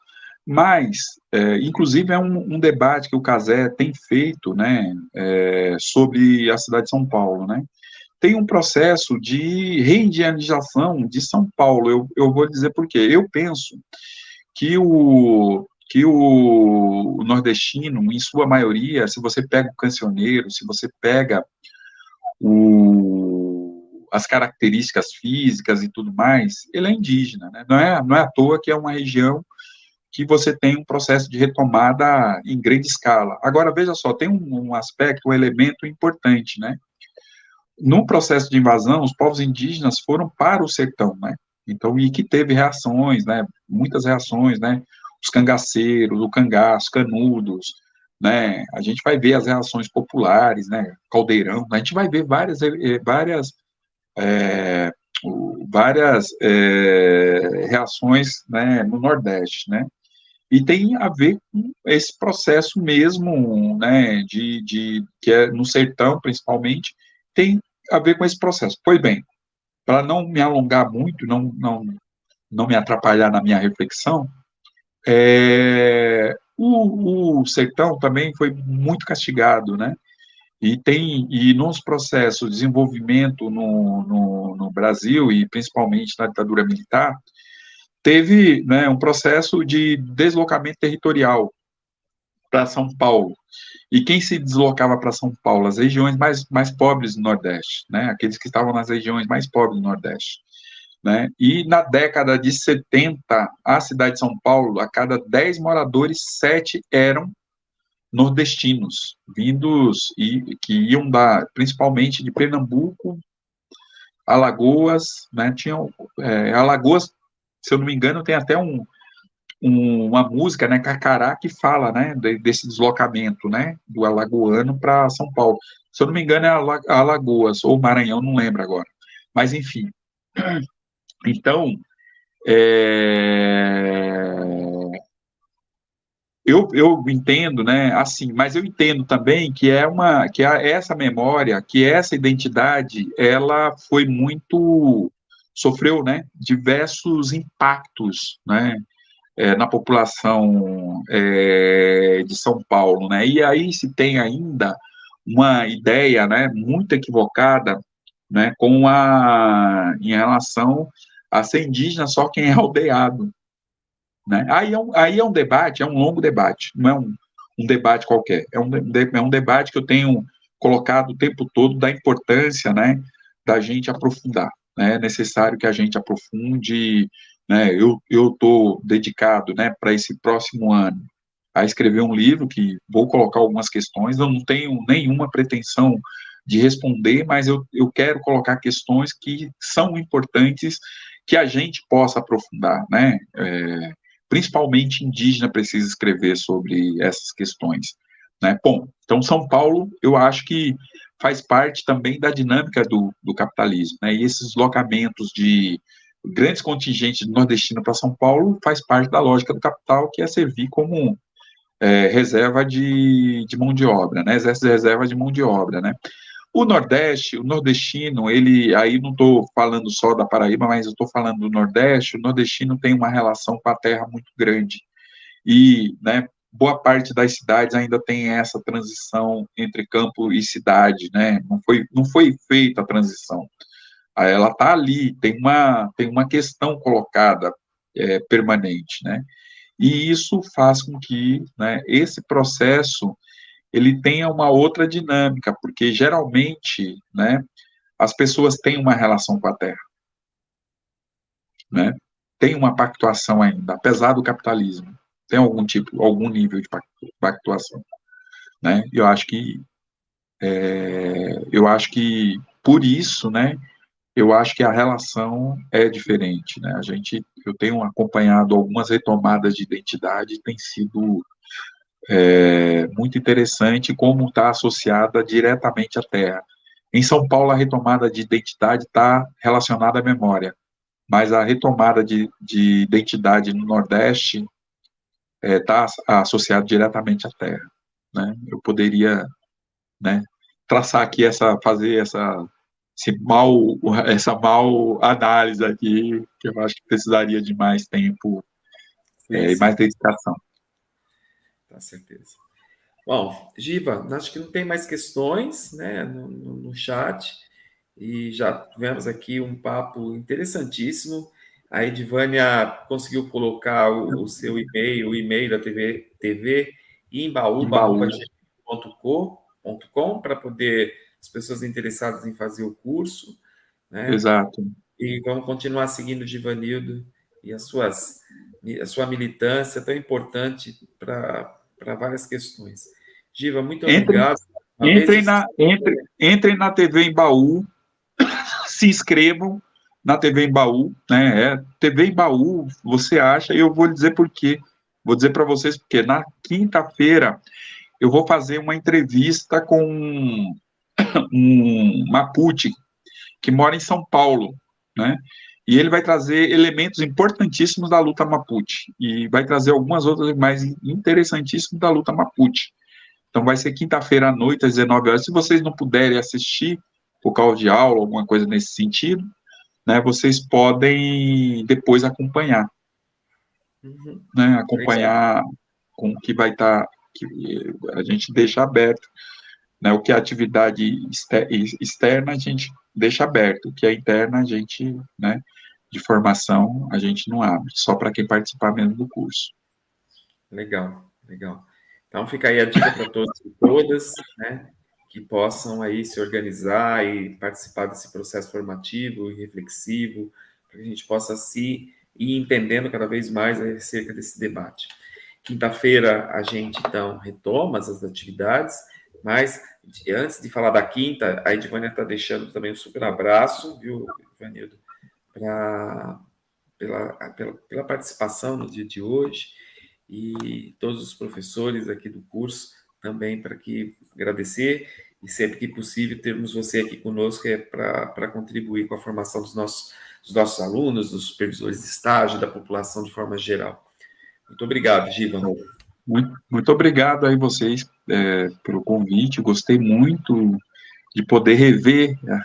Mas, é, inclusive, é um, um, debate que o Casé tem feito, né, é, sobre a cidade de São Paulo, né, tem um processo de reindianização de São Paulo. Eu, eu vou dizer por quê. Eu penso que o, que o, nordestino, em sua maioria, se você pega o cancioneiro, se você pega o, as características físicas e tudo mais, ele é indígena, né? não, é, não é à toa que é uma região que você tem um processo de retomada em grande escala. Agora, veja só, tem um, um aspecto, um elemento importante, né? no processo de invasão, os povos indígenas foram para o sertão, né? Então, e que teve reações, né? Muitas reações, né? Os cangaceiros, o cangaço, canudos, né? A gente vai ver as reações populares, né? Caldeirão, a gente vai ver várias, eh, várias, é, várias é, reações, né? No Nordeste, né? E tem a ver com esse processo mesmo, né? De, de que é no sertão, principalmente, tem a ver com esse processo. Pois bem, para não me alongar muito, não, não, não me atrapalhar na minha reflexão, é, o, o sertão também foi muito castigado, né? E tem e nos processos de desenvolvimento no, no, no Brasil e principalmente na ditadura militar teve né, um processo de deslocamento territorial para São Paulo. E quem se deslocava para São Paulo? As regiões mais, mais pobres do Nordeste, né? Aqueles que estavam nas regiões mais pobres do Nordeste. Né? E na década de 70, a cidade de São Paulo, a cada 10 moradores, 7 eram nordestinos, vindos e que iam da, principalmente de Pernambuco, Alagoas, né? Tinham é, Alagoas, se eu não me engano, tem até um, um, uma música, né, Carcará, que fala, né, desse deslocamento, né, do alagoano para São Paulo. Se eu não me engano, é Alagoas, ou Maranhão, não lembro agora. Mas, enfim. Então, é... eu, eu entendo, né, assim, mas eu entendo também que é uma, que é essa memória, que essa identidade, ela foi muito, sofreu, né, diversos impactos, né, é, na população é, de São Paulo, né? E aí se tem ainda uma ideia, né, muito equivocada, né, com a em relação a ser indígena só quem é aldeado, né? Aí é um, aí é um debate, é um longo debate, não é um, um debate qualquer, é um, é um debate que eu tenho colocado o tempo todo da importância, né, da gente aprofundar, né, é necessário que a gente aprofunde, né, eu estou dedicado, né, para esse próximo ano, a escrever um livro que vou colocar algumas questões, eu não tenho nenhuma pretensão de responder, mas eu, eu quero colocar questões que são importantes que a gente possa aprofundar, né? É, principalmente indígena precisa escrever sobre essas questões, né? Bom, então São Paulo, eu acho que faz parte também da dinâmica do, do capitalismo, né? E esses deslocamentos de grandes contingentes de nordestino para São Paulo faz parte da lógica do capital, que é servir como é, reserva de, de mão de obra, né? Exército de reserva de mão de obra, né? O Nordeste, o nordestino, ele, aí não estou falando só da Paraíba, mas eu estou falando do Nordeste, o nordestino tem uma relação com a terra muito grande. E, né, boa parte das cidades ainda tem essa transição entre campo e cidade, né, não foi, não foi feita a transição. Ela está ali, tem uma, tem uma questão colocada é, permanente, né, e isso faz com que, né, esse processo ele tenha uma outra dinâmica, porque geralmente, né, as pessoas têm uma relação com a terra, né, tem uma pactuação ainda, apesar do capitalismo, tem algum tipo, algum nível de pactuação, né, eu acho que, é, eu acho que, por isso, né, eu acho que a relação é diferente, né, a gente, eu tenho acompanhado algumas retomadas de identidade, tem sido é, muito interessante como está associada diretamente à terra. Em São Paulo, a retomada de identidade está relacionada à memória, mas a retomada de, de identidade no Nordeste está é, associada diretamente à terra. Né? Eu poderia né, traçar aqui essa, fazer essa, esse mal, essa mal análise aqui, que eu acho que precisaria de mais tempo é, e mais dedicação. Com certeza. Bom, Giva, acho que não tem mais questões né, no, no, no chat, e já tivemos aqui um papo interessantíssimo. A Edvânia conseguiu colocar o, o seu e-mail, o e-mail da TV, TV imbaú.com para poder as pessoas interessadas em fazer o curso. Né? Exato. E vamos continuar seguindo o Givanildo e as suas, a sua militância tão importante para para várias questões. Giva, muito entre, obrigado. Entrem na, entre, entrem na TV em Baú, se inscrevam na TV em Baú, né? É, TV em Baú, você acha, e eu vou dizer por quê. Vou dizer para vocês porque na quinta-feira eu vou fazer uma entrevista com um Mapuche que mora em São Paulo, né? E ele vai trazer elementos importantíssimos da luta Mapuche e vai trazer algumas outras mais interessantíssimas da luta Mapuche. Então vai ser quinta-feira à noite às 19 horas. Se vocês não puderem assistir por causa de aula, alguma coisa nesse sentido, né, vocês podem depois acompanhar. Uhum. Né, acompanhar com o que vai estar, tá, que a gente deixa aberto. Né, o que é atividade externa, a gente deixa aberto. O que é interna, a gente, né, de formação, a gente não abre, só para quem participar mesmo do curso. Legal, legal. Então fica aí a dica para todos e todas, né, que possam aí se organizar e participar desse processo formativo e reflexivo, para que a gente possa se ir entendendo cada vez mais acerca desse debate. Quinta-feira a gente então retoma as atividades, mas antes de falar da quinta, a Edvânia está deixando também um super abraço, viu, Ivanildo? pra, pela, pela, pela participação no dia de hoje e todos os professores aqui do curso também para que agradecer e sempre que possível termos você aqui conosco é para contribuir com a formação dos nossos, dos nossos alunos, dos supervisores de estágio, da população de forma geral. Muito obrigado, Giva. Muito, muito obrigado aí vocês é, pelo convite, gostei muito de poder rever né,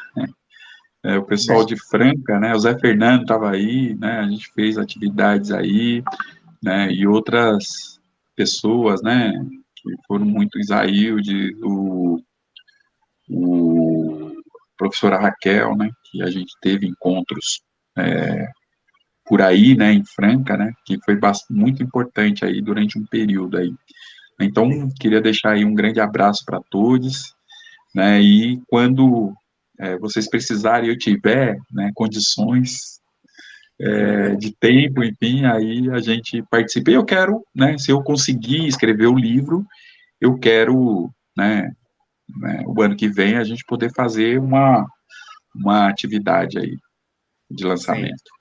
é, o pessoal de Franca, né, o Zé Fernando estava aí, né, a gente fez atividades aí, né, e outras pessoas, né, foram muito Isaílde, o, o professora Raquel, né, que a gente teve encontros é, por aí, né, em Franca, né, que foi muito importante aí durante um período aí. Então, queria deixar aí um grande abraço para todos, né, e quando é, vocês precisarem, eu tiver né, condições é, de tempo, enfim, aí a gente participa. E eu quero, né, se eu conseguir escrever o livro, eu quero, né, né, o ano que vem a gente poder fazer uma, uma atividade aí de lançamento. Sim.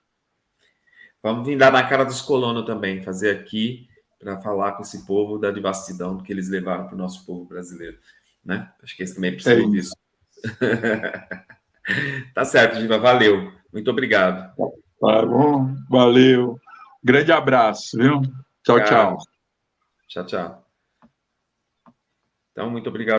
Vamos vir dar na cara dos colonos também, fazer aqui para falar com esse povo da devastidão que eles levaram para o nosso povo brasileiro. Né? Acho que esse também precisa é disso. tá certo, Giva, valeu. Muito obrigado. Tá bom, valeu. Grande abraço, viu? Tchau, tchau. Tchau, tchau. Então, muito obrigado.